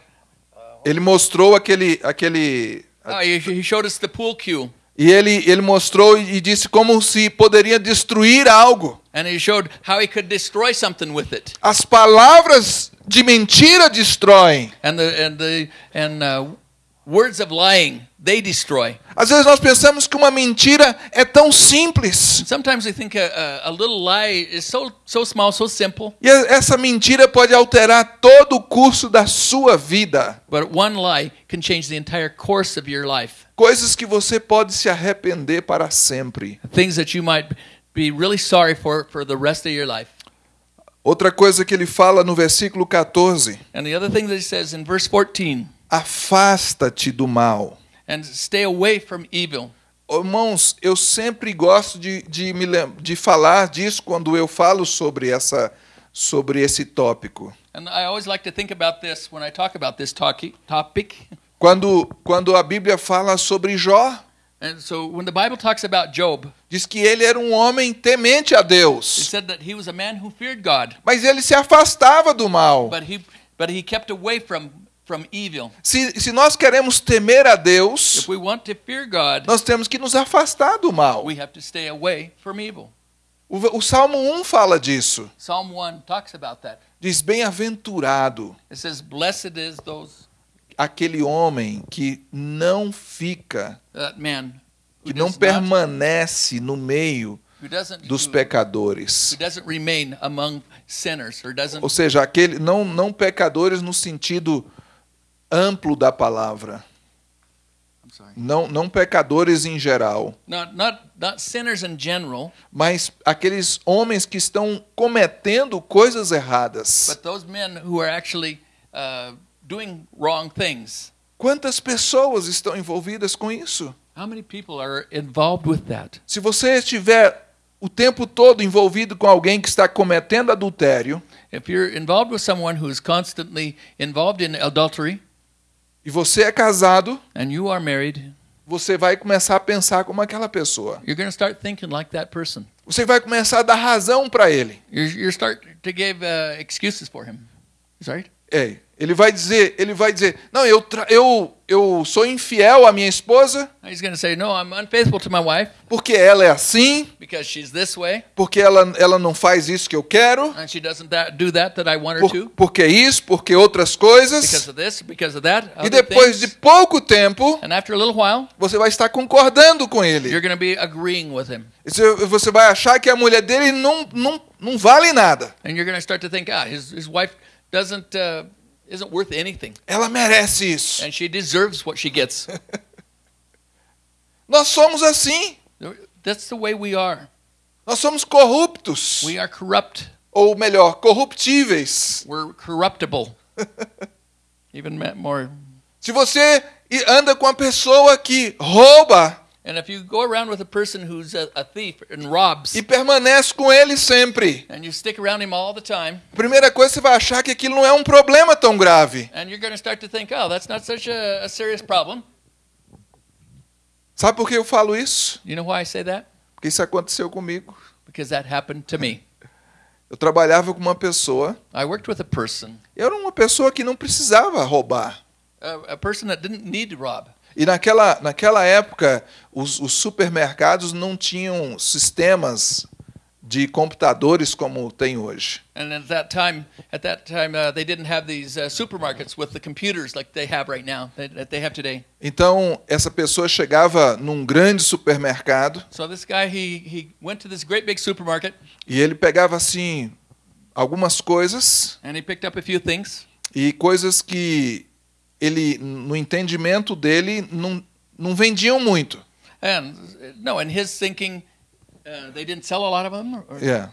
Ele mostrou aquele, aquele Oh, he showed us the pool cue, e ele, ele mostrou e disse como se poderia destruir algo. and he showed how he could destroy something with it. As palavras de mentira destroem. And the and the and uh, words of lying they destroy. Às vezes nós pensamos que uma mentira é tão simples. Sometimes we think a, a, a little lie is so so small, so simple, E essa mentira pode alterar todo o curso da sua vida. but one lie can change the entire course of your life. Coisas que você pode se arrepender para sempre. Things that you might be really sorry for for the rest of your life. Outra coisa que ele fala no versículo 14: And the other thing that he says in verse 14, Afasta-te do mal. and stay away from evil. Irmãos, eu sempre gosto de, de, me de falar disso quando eu falo sobre, essa, sobre esse tópico. And I always like to think about this when I talk about this topic. Quando, quando a Bíblia fala sobre Jó, And so when the Bible talks about Job, diz que ele era um homem temente a it Deus, said that he was a man who feared God, mas ele se afastava do mal. but he but he kept away from from evil. Se, se nós queremos temer a Deus, If we want to fear God, nós temos que nos afastar do mal. we have to stay away from evil. O, o Salmo 1 fala disso. Psalm 1 talks about that. Diz: Bem-aventurado It says, "Blessed is those aquele homem que não fica, que não permanece no meio dos pecadores. Ou seja, aquele não, não pecadores no sentido amplo da palavra. Não, não pecadores em geral, Not not not sinners in general, mas aqueles homens que estão cometendo coisas erradas. but those men who are actually uh, doing wrong things. Quantas pessoas estão envolvidas com isso? How many people are involved with that? Se você estiver o tempo todo envolvido com alguém que está cometendo adultério, If you're involved with someone who is constantly involved in adultery e você é casado, and you are married, você vai começar a pensar como aquela pessoa. you're going to start thinking like that person. Você vai começar a dar razão para ele. You're, you're start to give uh, excuses for him. Is that right? É, ele vai dizer, ele vai dizer, não, eu, eu, eu sou infiel à minha esposa He's going to say, "No, I'm unfaithful to my wife porque ela é assim, because she's this way, porque ela, ela não faz isso que eu quero, and she doesn't that, do that that I want her por, to porque isso, porque outras because coisas. of this, because of that." E depois de things. pouco tempo, and after a little while, você vai estar concordando com ele. you're going to be agreeing with him, Você você vai achar que a mulher dele não, não, não vale nada. and you're going to start to think, "Ah, his his wife doesn't uh, isn't worth anything, Ela merece isso. and she deserves what she gets." Nós somos assim. That's the way we are. Nós somos corruptos. We are corrupt. Ou melhor, corruptíveis. We're corruptible. Even more. Se você anda com uma pessoa que rouba And if you go around with a person who's a, a thief and robs, e permanece com ele sempre, and you stick around him all the time, primeira coisa você vai achar que aquilo não é um problema tão grave. and you're going to start to think, oh, that's not such a, a serious problem. Sabe por que eu falo isso? You know why I say that? Porque isso aconteceu comigo. Because that happened to me. Eu trabalhava com uma pessoa, I worked with a person, eu era uma pessoa que não precisava roubar. a, a person that didn't need to rob. E naquela, naquela época, os, os supermercados não tinham sistemas de computadores como tem hoje. And at that time, at that time, uh, they didn't have these uh, supermarkets with the computers like they have right now, that, that they have today. Então, essa pessoa chegava num grande supermercado So this guy, he, he went to this great big supermarket, e ele pegava assim algumas coisas and he picked up a few things. e coisas que ele no entendimento dele não, não vendiam muito. And uh, no, in his thinking, uh, they didn't sell a lot of them. Or, É.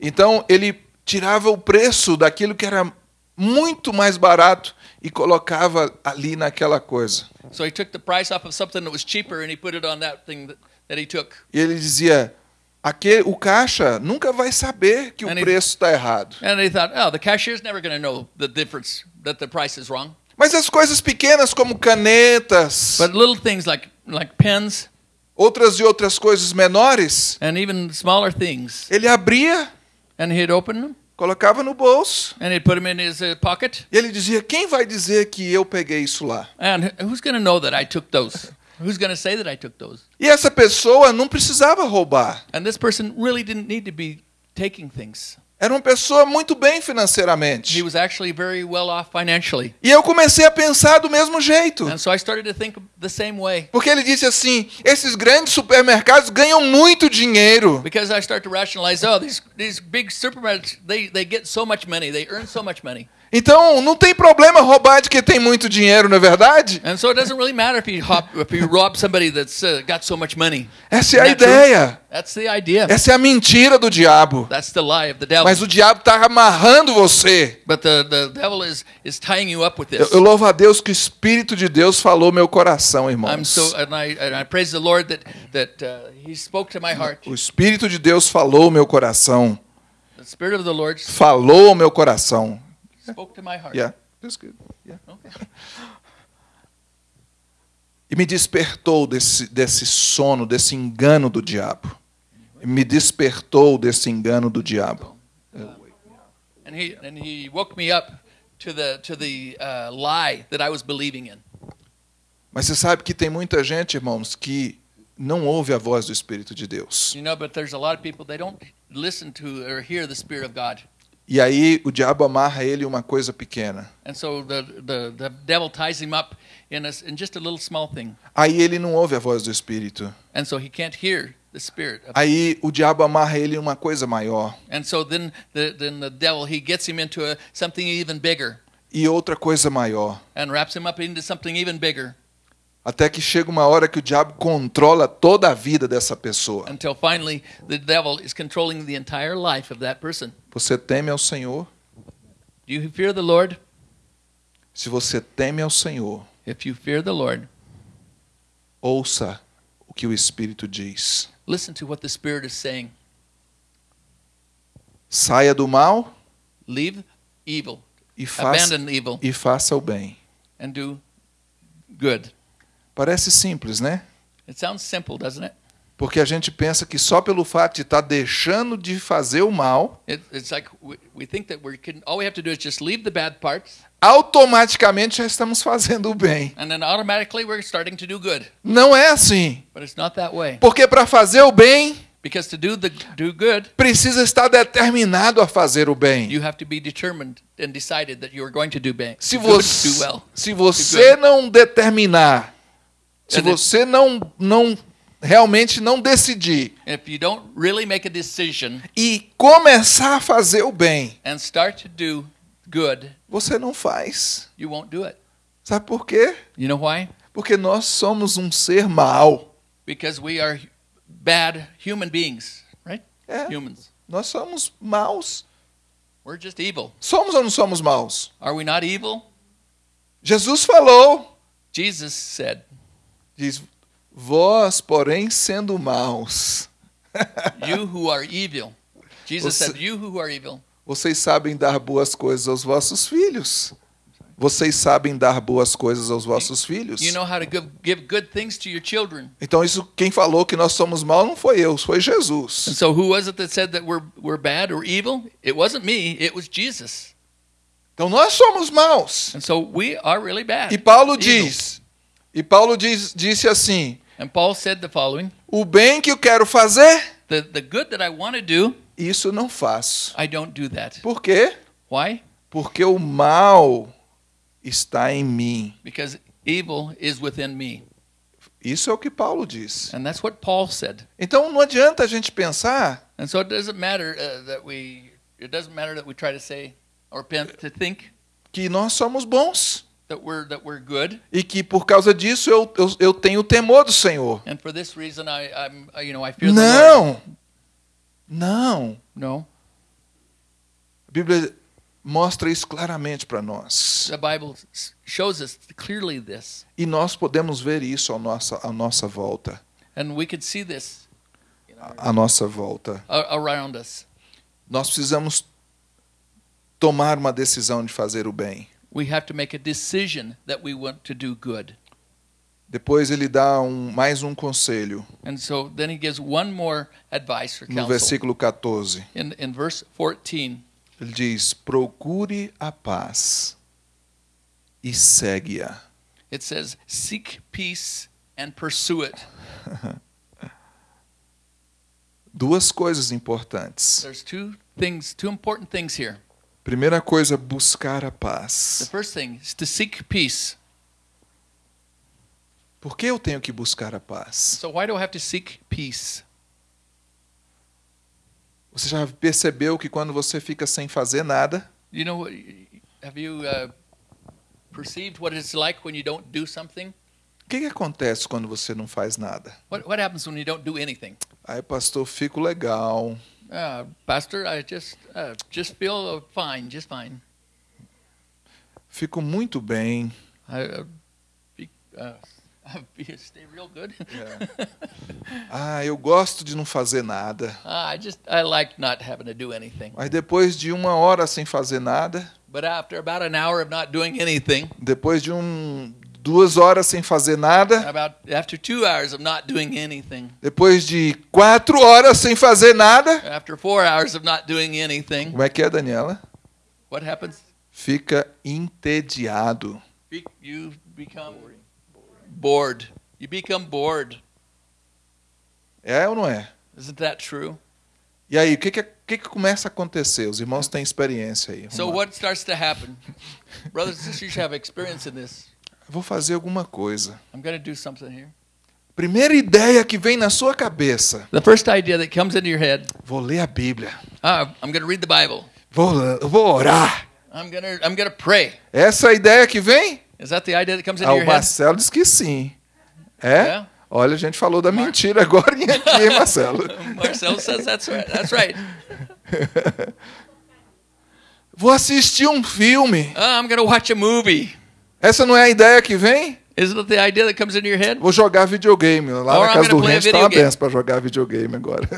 Então ele tirava o preço daquilo que era muito mais barato e colocava ali naquela coisa. So he took the price off of something that was cheaper and he put it on that thing that, that he took. E ele dizia: Aquele, o caixa nunca vai saber que o And he- preço está errado. And they thought, oh, the cashier's never going to know the difference, that the price is wrong. Mas as coisas pequenas como canetas, But little things like, like pens outras e outras coisas menores, and even smaller things. ele abria, And he'd open them colocava no bolso and he'd put them in his uh, pocket. e ele dizia: Quem vai dizer que eu peguei isso lá? And who's going to know that I took those? Who's going to say that I took those? E essa pessoa não precisava roubar. And this person really didn't need to be taking things. Era uma pessoa muito bem financeiramente. He was actually very well off financially. E eu comecei a pensar do mesmo jeito. And so I started to think the same way. Porque ele disse assim: esses grandes supermercados ganham muito dinheiro. Because I start to rationalize, oh, these these big supermarkets, they, they get so much money, they earn so much money. Então não tem problema roubar de quem tem muito dinheiro, não é verdade? And so it doesn't really matter if you hop, if you rob somebody that's uh, got so much money. Essa é a ideia. That's the idea. Essa é a mentira do diabo. That's the lie of the devil. Mas o diabo está amarrando você. But the, the devil is, is tying you up with Eu, this. eu louvo a Deus que o Espírito de Deus falou meu coração, I'm irmãos. so and I and I praise the Lord that that uh, He spoke to my heart. O Espírito de Deus falou meu coração. The Spirit of the Lord Falou meu coração. Spoke to my heart. Yeah, that's good. Yeah. Okay. E me despertou desse, desse sono, desse engano do diabo. Me despertou desse engano do diabo. And he and he woke me up to the to the uh, lie that I was believing in. Mas você sabe que tem muita gente, irmãos, que não ouve a voz do Espírito de Deus. You know, but there's a lot of people they don't listen to or hear the Spirit of God. E aí o diabo amarra ele em uma coisa pequena. And so the, the, the devil ties him up in, a, in just a little small thing. Aí ele não ouve a voz do Espírito. And so he can't hear the Spirit. Of, Aí o diabo amarra ele em uma coisa maior. and so then the, then the devil, he gets him into a, something even bigger E outra coisa maior. and wraps him up into something even bigger Até que chega uma hora que o diabo controla toda a vida dessa pessoa. until finally the devil is controlling the entire life of that person. Você teme ao Senhor? Do you fear the Lord? Se você teme ao Senhor, If you fear the Lord, ouça o que o Espírito diz. listen to what the Spirit is saying. Saia do mal Leave evil, e faça, abandon evil, e faça o bem. and do good. Parece simples, né? It sounds simple, doesn't it? Porque a gente pensa que só pelo fato de estar deixando de fazer o mal, it it's like we, we think that we can. All we have to do is just leave the bad parts, automaticamente já estamos fazendo o bem. and then automatically we're starting to do good. Não é assim. But it's not that way. Porque para fazer o bem, Because to do the do good, precisa estar determinado a fazer o bem. you have to be determined and decided that you are going to do bad, Se good, você, do well. se você não determinar, se And você não, não realmente não decidir If you don't really make a decision e começar a fazer o bem, and start to do good, você não faz. you won't do it. Sabe por quê? You know why? Porque nós somos um ser mau. Because we are bad human beings, right? É, Humans. nós somos maus. We're just evil. Somos ou não somos maus? Are we not evil? Jesus falou, Jesus said, diz, vós, porém, sendo maus, You who are evil. Jesus Você- said, You who are evil. vocês sabem dar boas coisas aos vossos filhos. Vocês sabem dar boas coisas aos vossos filhos. You know how to give, give good things to your children. Então isso quem falou que nós somos maus não foi eu, foi And Jesus. so who was it that said that we're, we're bad or evil? It wasn't me, it was Jesus. Então nós somos maus. And so we are really bad. E Paulo evil. diz, e Paulo diz, disse assim: And Paul said the following o bem que eu quero fazer, the, the good that I want to do, isso não faço. I don't do that. Por quê? Why? Porque o mal está em mim. Because evil is within me. Isso é o que Paulo diz. And that's what Paul said. Então não adianta a gente pensar And so it doesn't matter uh, that we it doesn't matter that we try to say or to think que nós somos bons that we're that we're good. e que por causa disso eu, eu, eu tenho temor do Senhor. And for this reason I I'm you know I fear the Lord. Não, não. No. A Bíblia mostra isso claramente para nós. The Bible shows us clearly this. E nós podemos ver isso à nossa, à nossa volta. And we could see this à nossa volta. around us. Nós precisamos tomar uma decisão de fazer o bem. We have to make a decision that we want to do good. Depois ele dá um, mais um conselho And so then he gives one more advice for no counsel. versículo 14. In, in verse 14, Ele diz: Procure a paz e segue-a. it says, Seek peace and pursue it. Duas coisas importantes. There's two things, two important things here. Primeira coisa, buscar a The paz. first thing is to seek peace. Por que eu tenho que buscar a paz? So why do I have to seek peace? Você já percebeu que quando você fica sem fazer nada, You know, have you uh, perceived what it's like when you don't do something? o que, que acontece quando você não faz nada? What, what happens when you don't do anything? Aí, pastor, fico legal. Uh, Pastor, I just uh, just feel fine, just fine. Fico muito bem. I uh, be, uh, be, stay real good. Ah, eu gosto de não fazer nada. Ah, I just I like not having to do anything. Mas depois de uma hora sem fazer nada, But after about an hour of not doing anything, depois de um, duas horas sem fazer nada, depois de quatro horas sem fazer nada, after four hours of not doing anything, como é que é, Daniela? Fica entediado. You become bored. You become bored. É ou não é? Isn't that true? E aí, o que, que, o que, que começa a acontecer? Os irmãos têm experiência aí. So what starts to happen? Brothers and sisters, have experience in this. Vou fazer alguma coisa. I'm going to do something here. Primeira ideia que vem na sua cabeça. The first idea that comes into your head, Vou ler a Bíblia. ah, I'm going to read the Bible. Vou, vou orar. I'm going to I'm going to pray. Essa é a ideia que vem? Is that the idea that comes into Ah, your o head? Marcelo diz que sim. É? Yeah. Olha, a gente falou da mentira agora aqui, hein, Marcelo? Marcel says that's right. That's right. Vou assistir um filme. Ah, I'm to watch a movie. Essa não é a ideia que vem? Isn't the idea that comes into your head? Vou jogar videogame. Lá Or na casa do gonna Rente tá uma benção pra jogar videogame agora.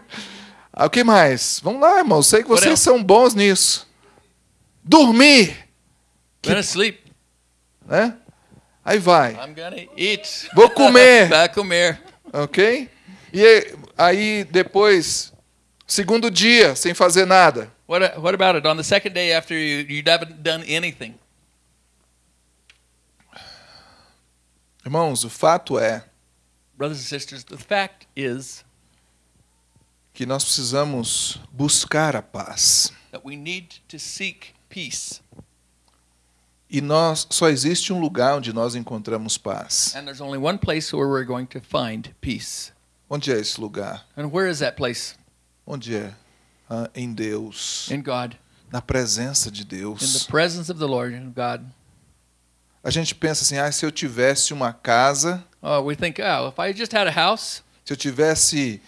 ah, o que mais? Vamos lá, irmão. Sei que vocês são bons nisso. Dormir, I'm to sleep. né? Aí vai, I'm to eat. Vou comer. Vai comer. ok? E aí depois, segundo dia, sem fazer nada. What, what about it? On the second day after you, you haven't done anything. Irmãos, o fato é Brothers and sisters, the fact is que nós precisamos buscar a paz. that we need to seek peace. E nós só existe um lugar onde nós encontramos paz. And there's only one place where we're going to find peace. Onde é esse lugar? And where is that place? Onde é? Ah, em Deus, In God. na presença de In the Deus. presence of the Lord and God. A gente pensa assim: ah, se eu tivesse uma casa, Oh, we think, oh, if I just had a house, se eu tivesse.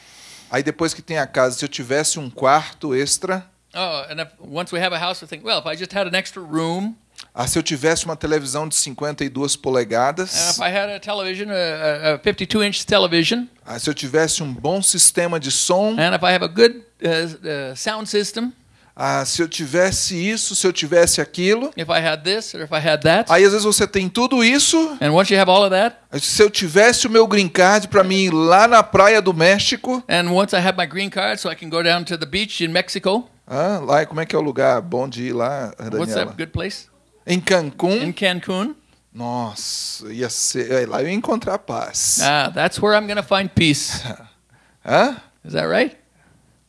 Aí depois que tem a casa, se eu tivesse um quarto extra, oh, and if, once we have a house, we think, well, if I just had an extra room, ah, se eu tivesse uma televisão de 52 and polegadas, if I had a television, a, a 52 inch television, ah, se eu tivesse um bom sistema de som, and if I have a good uh, uh, sound system, ah, se eu tivesse isso, se eu tivesse aquilo. if I had this or if I had that, Aí às vezes você tem tudo isso, and once you have all of that, se eu tivesse o meu green card para mim ir lá na praia do México, and once I have my green card so I can go down to the beach in Mexico, ah, lá como é que é o lugar bom de ir lá, what's Daniela? that good place? Em Cancún. In Cancun. Nossa, ia ser, é, lá eu ia encontrar paz. Ah, that's where I'm to find peace. Hã? Is that right?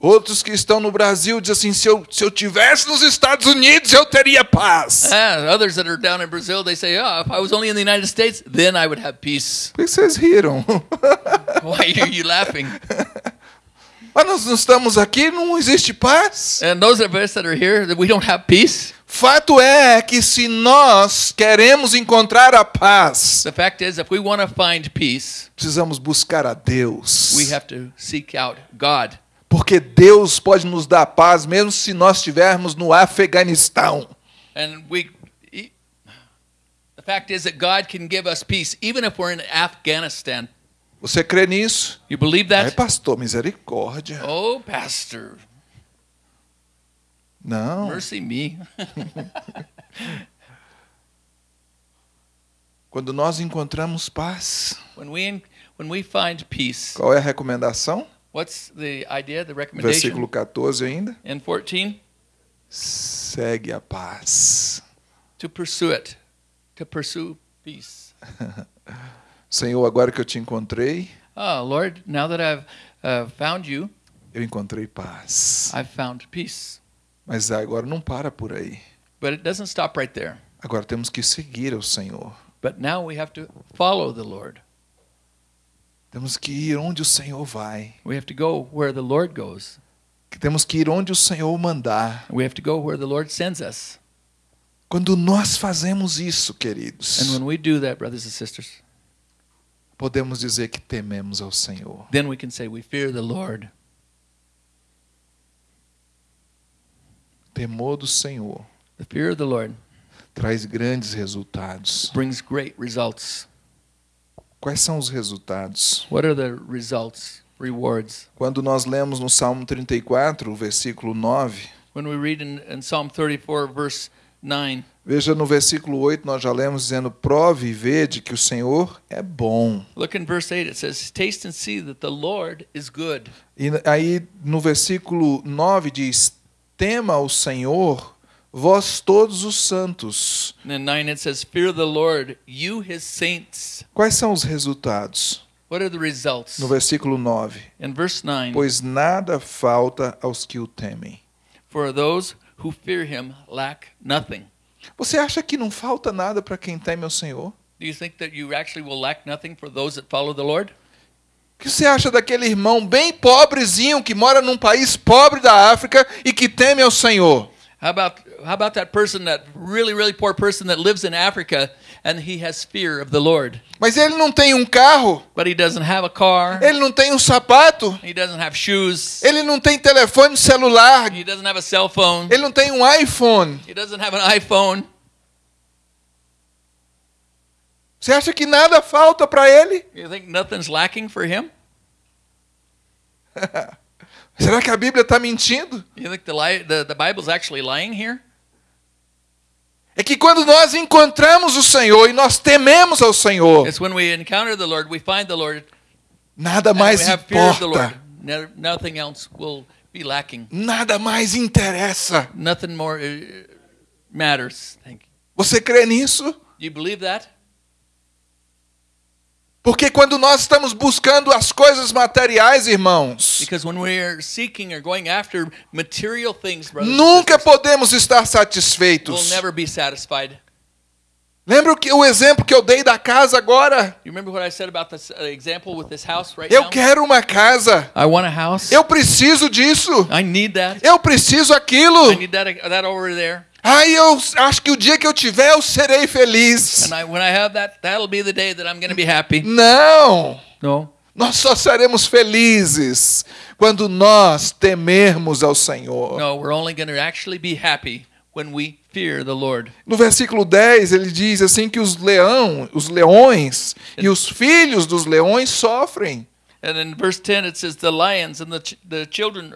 Outros que estão no Brasil dizem assim: se eu, se eu tivesse nos Estados Unidos, eu teria paz. Ah, others that are down in Brazil, they say, oh, if I was only in the United States, then I would have peace. Por que vocês riram? Why are you laughing? Mas nós não estamos aqui, não existe paz. And those of us that are here, that we don't have peace. Fato é que se nós queremos encontrar a paz, The fact is, if we want to find peace, precisamos buscar a Deus. we have to seek out God. Porque Deus pode nos dar paz mesmo se nós estivermos no Afeganistão. And we, the fact is that God can give us peace even if we're in Afghanistan. Você crê nisso? You believe Ai, that? pastor, misericórdia. Oh, Pastor, Não. mercy me. Quando nós encontramos paz, when we when we find peace, qual é a recomendação? What's the idea, the recommendation? Versículo 14 ainda. In 14, Segue a paz. to pursue it, to pursue peace. Senhor, agora que eu te encontrei, Oh, Lord, now that I've uh, found you, eu encontrei paz. I've found peace. Mas agora não para por aí. But it doesn't stop right there. Agora temos que seguir ao Senhor. But now we have to follow the Lord. Temos que ir onde o Senhor vai. We have to go where the Lord goes. Temos que ir onde o Senhor mandar. We have to go where the Lord sends us. Quando nós fazemos isso, queridos, And when we do that, brothers and sisters, podemos dizer que tememos ao Senhor. then we can say we fear the Lord. Temor do Senhor The fear of the Lord traz grandes resultados. brings great results. Quais são os resultados? What are the results, rewards? Quando nós lemos no Salmo 34, o versículo 9, When we read in, in Psalm 34, verse 9, veja no versículo 8, nós já lemos dizendo: Prove e vede que o Senhor é bom. look in verse 8, it says, Taste and see that the Lord is good. E aí no versículo 9 diz: Tema o Senhor, vós todos os santos. And in 9 it says, Fear the Lord, you his saints. Quais são os resultados? What are the results? No versículo 9: In verse 9, Pois nada falta aos que o temem. For those who fear him lack nothing. Você acha que não falta nada para quem teme ao Senhor? Do you think that you actually will lack nothing for those that follow the Lord? O que você acha daquele irmão bem pobrezinho que mora num país pobre da África e que teme ao Senhor? How about how about that person, that really really poor person that lives in Africa and he has fear of the Lord, Mas ele não tem um carro, but he doesn't have a car, ele não tem um sapato, he doesn't have shoes, ele não tem telefone celular, he doesn't have a cell phone, ele não tem um iPhone. he doesn't have an iPhone. Você acha que nada falta para ele? You think nothing's lacking for him? Será que a Bíblia está mentindo? You think the, the the Bible's actually lying here? É que quando nós encontramos o Senhor e nós tememos ao Senhor, It's when we encounter the Lord, we find the Lord, nada mais importa, No- nothing else will be lacking. nada mais interessa. Nothing more uh, matters. Thank you. Você crê nisso? Do you believe that? Porque quando nós estamos buscando as coisas materiais, irmãos, Because when we're seeking or going after material things, brothers and nunca sisters, podemos estar we'll satisfeitos. never be satisfied. Lembra o, que, o exemplo que eu dei da casa agora? This uh, right Eu now? quero uma casa. I want a house. Eu preciso disso. I need that. Eu preciso aquilo. I need that that over there. Ai, eu acho que o dia que eu tiver eu serei feliz. And I, when I have that, that'll be the day that I'm going to be happy. Não. No. Nós só seremos felizes quando nós temermos ao Senhor. No, we're only going to actually be happy when we fear the Lord. No versículo 10, ele diz assim que os leão, os leões e os filhos dos leões sofrem. And in verse 10 it says the lions and the the children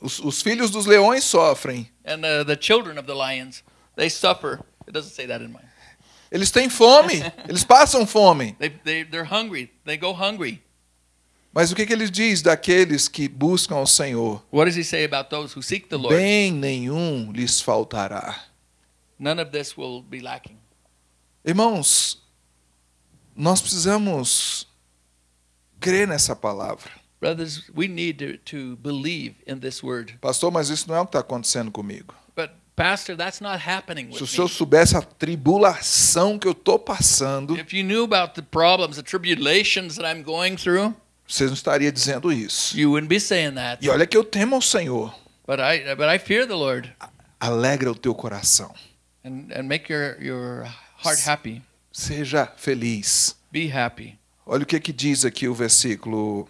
Os, os filhos dos leões sofrem. and uh, the children of the lions they suffer. It doesn't say that in mine. Eles têm fome, eles passam fome. They they they're hungry. They go hungry. Mas o que, que ele diz daqueles que buscam ao Senhor? What does he say about those who seek the Lord? Bem nenhum lhes faltará. None of this will be lacking. Irmãos, nós precisamos crer nessa palavra. Brothers, we need to, to believe in this word. Pastor, mas isso não é o que está acontecendo comigo. But pastor, that's not happening Se o with senhor me. soubesse a tribulação que eu estou passando, If you knew about the problems, the tribulations that I'm going through, você não estaria dizendo isso. you wouldn't be saying that. E olha que eu temo ao Senhor. But I but I fear the Lord Alegra o teu coração. and, and make your, your heart happy. Seja feliz. Be happy. Olha o que, que diz aqui o versículo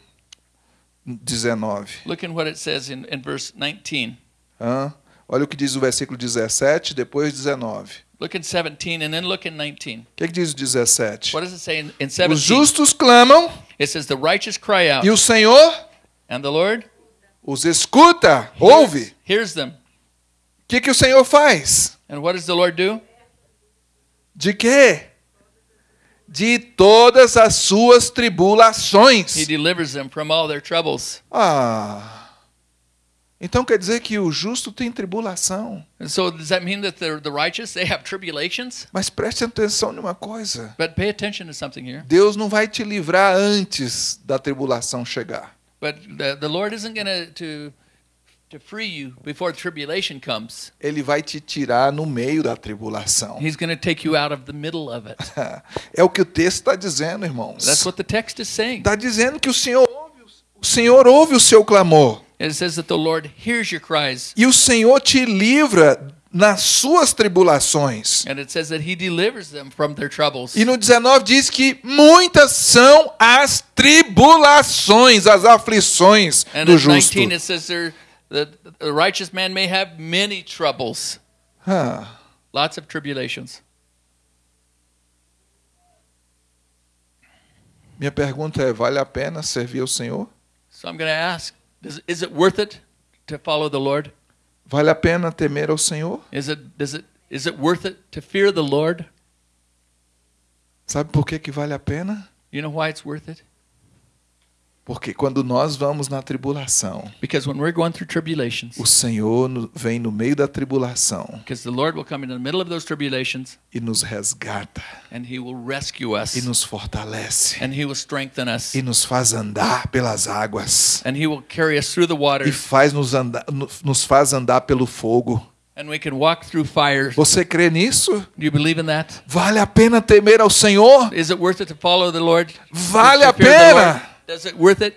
19. Look at what it says in, in verse 19. Hã? Olha o que diz o versículo 17, depois 19. Look in 17 and then look in 19. O que, que diz o 17? What does it say in, in Os 17? justos clamam It says, The righteous cry out, e o Senhor and the Lord os escuta, ouve. hears them. O que, que o Senhor faz? And what does the Lord do? De quê? De todas as suas He tribulações. delivers them from all their troubles. Ah. Então quer dizer que o justo tem tribulação. And so does that mean that the, the righteous, they have tribulations? Mas preste atenção numa coisa. But pay attention to something here. Deus não vai te livrar antes da tribulação chegar. But the, the Lord isn't going to to free you before tribulation comes. Ele vai te tirar no meio da tribulação. He's going to take you out of the middle of it. É o que o texto está dizendo, irmãos. That's what the text is saying. Está dizendo que o Senhor ouve, o Senhor ouve o seu clamor. It says that the Lord hears your cries. E o Senhor te livra nas suas tribulações. And it says that he delivers them from their troubles. E no 19 diz que muitas são as tribulações, as aflições And do justo. 19 it says there that the righteous man may have many troubles, Ah, lots of tribulations. minha pergunta é: vale a pena servir ao Senhor? So I'm going to ask, does, is it worth it to follow the Lord? Vale a pena temer ao Senhor? Is it does it is it worth it to fear the Lord? Sabe por que, que vale a pena? You know why it's worth it? Porque quando nós vamos na tribulação, Because when we're going through tribulations, o Senhor vem no meio da tribulação because the Lord will come in the middle of those tribulations e nos resgata, and he will rescue us e nos fortalece, and he will strengthen us e nos faz andar pelas águas, and he will carry us through the e waters faz nos, andar, no- nos faz andar pelo fogo. and we can walk through fires. Você crê nisso? Do you believe in that? Vale a pena temer ao Senhor? Is it worth it to follow the Lord? Vale a pena. Does it worth it?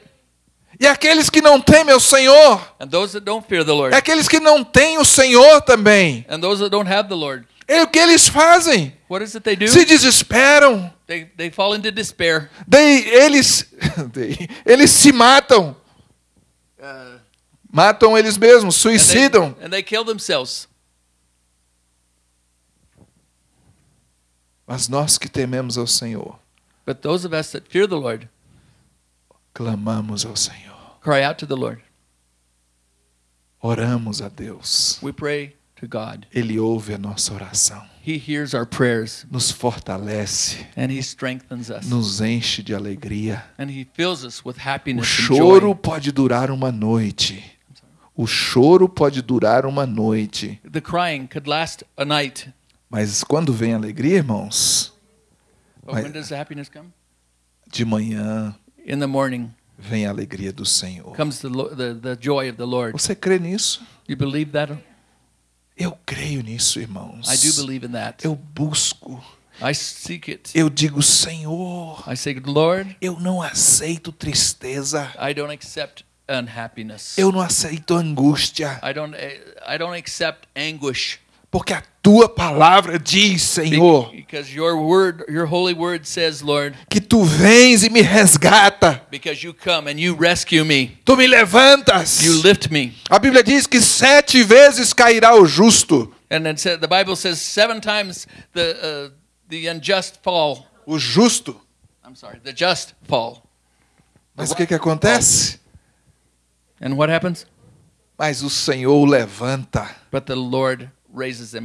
E aqueles que não temem ao Senhor? And those that don't fear the Lord aqueles que não têm o Senhor também. and those that don't have the Lord, É o que eles fazem? what is it they do? Se desesperam. They they fall into despair. Daí eles, daí eles se matam. Uh, Matam eles mesmos, and, they, suicidam. and they kill themselves. Mas nós que tememos ao Senhor, But those of us that fear the Lord clamamos ao Senhor. cry out to the Lord. Oramos a Deus. We pray to God. Ele ouve a nossa oração. He hears our prayers Nos fortalece. and He strengthens us. Nos enche de alegria. And He fills us with O happiness and choro pode durar uma noite. O choro pode durar uma noite. The crying could last a night. Mas quando vem alegria, irmãos, But when does the happiness come? de manhã In the morning vem a alegria do Senhor. comes the, the, the joy of the Lord. Você crê nisso? You believe that? Eu creio nisso, irmãos. I do believe in that. Eu busco. I seek it. Eu digo, Senhor, I say, Lord, eu não aceito tristeza. I don't accept unhappiness. Eu não aceito angústia. I don't I don't accept anguish. Porque a tua palavra diz, Senhor, Because your word, your holy word says, Lord, que tu vens e me resgata. because you come and you rescue me. Tu me levantas. You lift me. A Bíblia diz que sete vezes cairá o justo. And then said, the Bible says seven times the uh, the unjust fall. O justo. I'm sorry, the just fall. Mas o que, que acontece? And what happens? Mas o Senhor o levanta. But the Lord.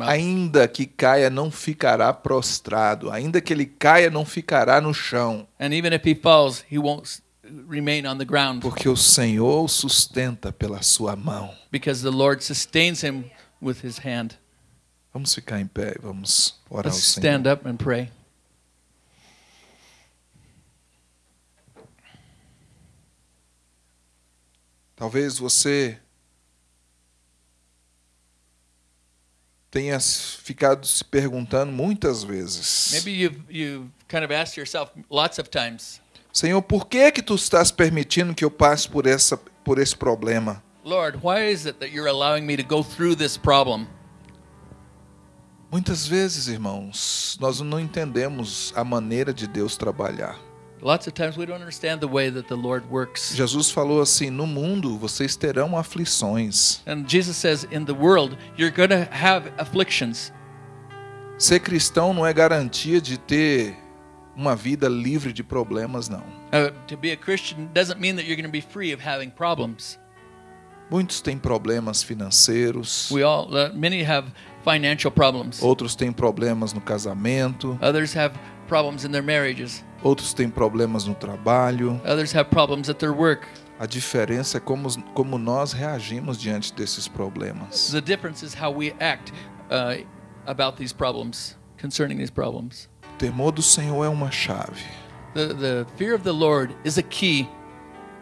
Ainda que caia, não ficará prostrado. Ainda que ele caia, não ficará no chão. And even if he falls, he won't s- remain on the ground Porque o Senhor o sustenta pela sua mão. because the Lord sustains him with his hand. Vamos ficar em pé e vamos orar ao Let's Senhor. stand up and pray. Talvez você tenha ficado se perguntando muitas vezes: Maybe you've you've kind of asked yourself lots of times, Senhor, por que que tu estás permitindo que eu passe por essa por esse problema? Lord, why is it that you're allowing me to go through this problem? Muitas vezes, irmãos, nós não entendemos a maneira de Deus trabalhar. Lots of times we don't understand the way that the Lord works. Jesus falou assim: No mundo vocês terão aflições, And Jesus says, in the world, you're going to have afflictions. Ser cristão não é garantia de ter uma vida livre de problemas, não. Uh, to be a Christian doesn't mean that you're going to be free of having problems. Muitos têm problemas financeiros, We all, uh, many have financial problems. outros têm problemas no casamento, Others have problems in their marriages. Outros têm problemas no trabalho. Others have problems at their work. A diferença é como, como nós reagimos diante desses problemas. The difference is how we act uh, about these problems, concerning these problems. O temor do Senhor é uma chave The, the fear of the Lord is a key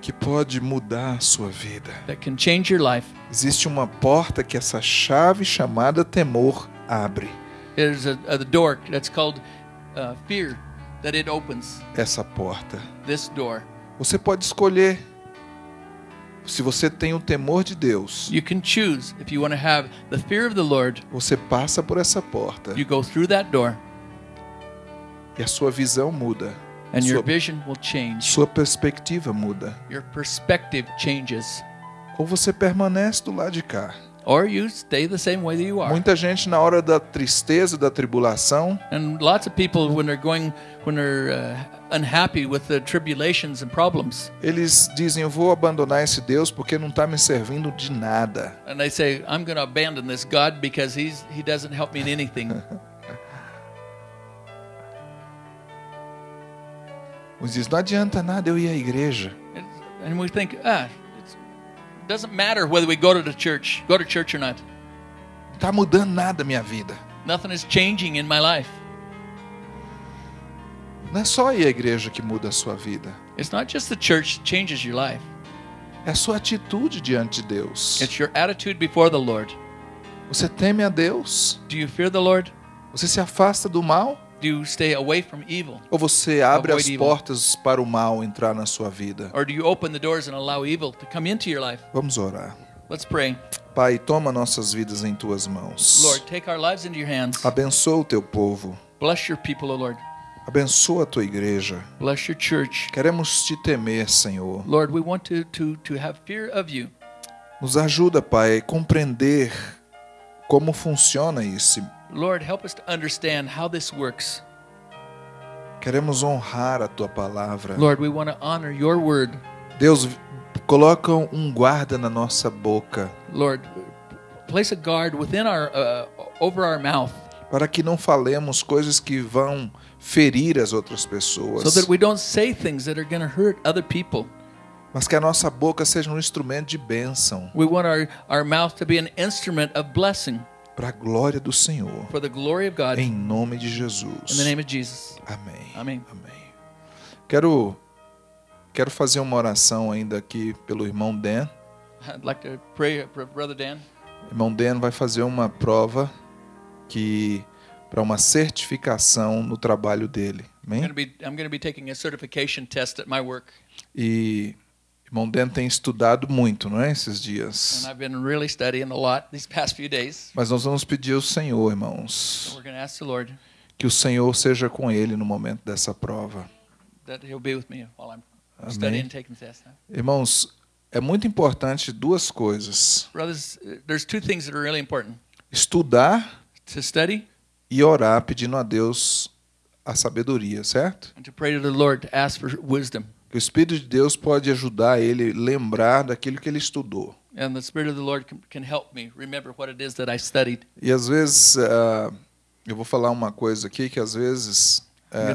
que pode mudar a sua vida. that can change your life. Existe uma porta que essa chave chamada temor abre. There's a, a door that's called uh, fear that it opens Essa porta. this door. Você pode escolher. Se você tem o temor de Deus, You can choose if you want to have the fear of the Lord. você passa por essa porta You go through that door, e a sua visão muda. and your Sua, vision will change. sua perspectiva muda. Your perspective changes, Ou você permanece do lado de cá. Or you stay the same way that you are. Muita gente na hora da tristeza, da tribulação, And lots of people, when they're going, when they're uh, unhappy with the tribulations and problems, eles dizem: Eu vou abandonar esse Deus porque não está me servindo de nada. and they say, "I'm going to abandon this God because he's he doesn't help me in anything." Uns dizem: Não adianta nada eu ir à igreja. and we think, ah, doesn't matter whether we go to the church, go to church or not. Não está mudando nada a minha vida. Nothing is changing in my life. Não é só à igreja que muda a sua vida. It's not just the church that changes your life. É a sua atitude diante de Deus. It's your attitude before the Lord. Você teme a Deus? Do you fear the Lord? Você se afasta do mal? Do you stay away from evil? Ou você abre as evil. portas para o mal entrar na sua vida? Or do you open the doors and allow evil to come into your life? Vamos orar. Let's pray. Pai, toma nossas vidas em tuas mãos. Lord, take our lives into your hands. Abençoa o teu povo. Bless your people, O Lord. Abençoa a tua igreja. Bless your church. Queremos te temer, Senhor. Lord, we want to, to, to have fear of you. Nos ajuda, Pai, a compreender como funciona isso. Lord, help us to understand how this works. Queremos honrar a tua palavra. Lord, we want to honor your word. Deus, coloca um guarda na nossa boca Lord, place a guard within our uh, over our mouth para que não falemos coisas que vão ferir as outras pessoas, so that we don't say things that are going to hurt other people. mas que a nossa boca seja um instrumento de bênção We want our, our mouth to be an instrument of blessing para a glória do Senhor. for the glory of God. Em nome de Jesus. the name of Jesus. Amém. Amém. Amém. Quero quero fazer uma oração ainda aqui pelo irmão Dan. I'd like to pray for Brother Dan. Irmão Dan vai fazer uma prova que para uma certificação no trabalho dele. Amém? I'm going to be taking a certification test at my work, E irmão Dan tem estudado muito, não é, esses and dias. I've been really studying a lot these past few days. Mas nós vamos pedir ao Senhor, irmãos, we're going to ask the Lord que o Senhor seja com ele no momento dessa prova. that He'll be with me while I'm Amém. studying and taking the test. Irmãos, é muito importante duas coisas: Brothers, there's two things that are really important: estudar to study e orar pedindo a Deus a sabedoria, certo? and to pray to the Lord to ask for wisdom. Que o Espírito de Deus pode ajudar ele a lembrar daquilo que ele estudou. And the Spirit of the Lord can, can help me remember what it is that I studied. E às vezes, ah, eu vou falar uma coisa aqui que às vezes, ah,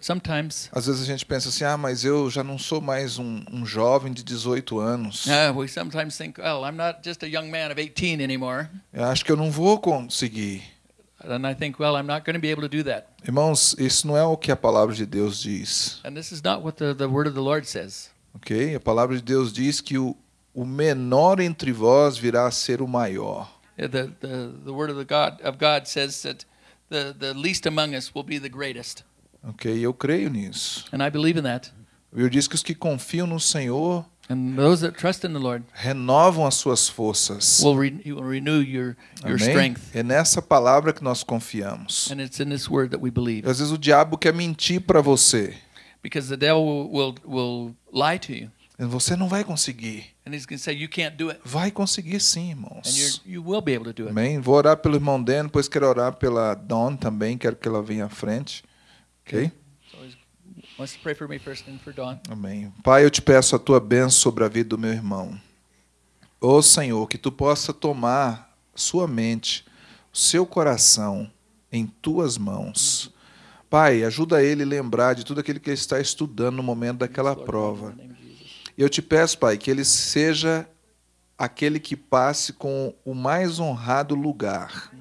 sometimes às vezes a gente pensa assim, ah, mas eu já não sou mais um, um jovem de 18 anos. uh, we sometimes think, well, I'm not just a young man of 18 anymore. Eu acho que eu não vou conseguir. And I think, well, I'm not going to be able to do that. Irmãos, isso não é o que a palavra de Deus diz, And this is not what the, the Word of the Lord says. ok? A palavra de Deus diz que o, o menor entre vós virá a ser o maior. The, the, the Word of, the God, of God says that the, the least among us will be the greatest. Ok? Eu creio nisso. And I believe in that. Eu diz que os que confiam no Senhor And those that trust in the Lord renovam as suas forças. will, re, will renew your, your strength. É nessa palavra que nós confiamos. And it's in this Word that we believe. Às vezes o diabo quer mentir para você. Because the devil will, will, lie to you. Você não vai conseguir. And he's say, You can't do it. Vai conseguir sim, And irmãos. you will be able to do it. Amém? Vou orar pelo irmão Dan, depois quero orar pela Dawn também, quero que ela venha à frente. Ok? He's wants to pray for me first and for Dawn. Amém. Pai, eu te peço a tua bênção sobre a vida do meu irmão. Ô Senhor, que tu possa tomar sua mente, seu coração em tuas mãos. Pai, ajuda ele a lembrar de tudo aquilo que ele está estudando no momento daquela prova. Eu te peço, Pai, que ele seja aquele que passe com o mais honrado lugar.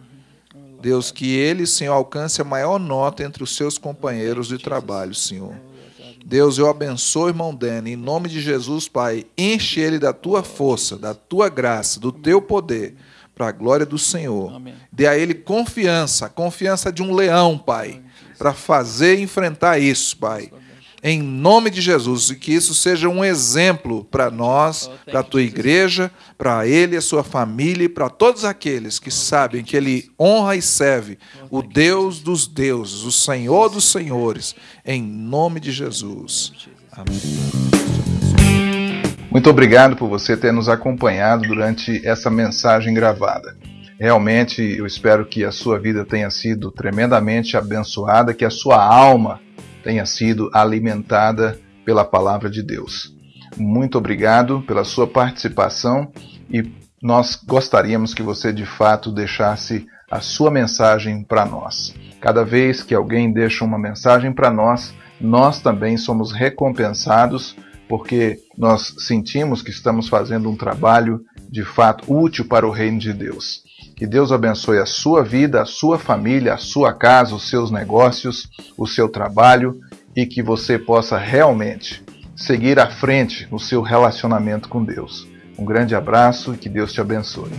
Deus, que ele, Senhor, alcance a maior nota entre os seus companheiros de trabalho, Senhor. Deus, eu abençoo o irmão Dani, em nome de Jesus, Pai. Enche ele da tua força, da tua graça, do teu poder, para a glória do Senhor. Amém. Dê a ele confiança, a confiança de um leão, Pai, para fazer e enfrentar isso, Pai. Em nome de Jesus, e que isso seja um exemplo para nós, para a tua igreja, para ele e a sua família e para todos aqueles que sabem que ele honra e serve o Deus dos deuses, o Senhor dos senhores, em nome de Jesus. Amém. Muito obrigado por você ter nos acompanhado durante essa mensagem gravada. Realmente eu espero que a sua vida tenha sido tremendamente abençoada, que a sua alma tenha sido alimentada pela palavra de Deus. Muito obrigado pela sua participação e nós gostaríamos que você de fato deixasse a sua mensagem para nós. Cada vez que alguém deixa uma mensagem para nós, nós também somos recompensados porque nós sentimos que estamos fazendo um trabalho de fato útil para o reino de Deus. Que Deus abençoe a sua vida, a sua família, a sua casa, os seus negócios, o seu trabalho e que você possa realmente seguir à frente no seu relacionamento com Deus. Um grande abraço e que Deus te abençoe.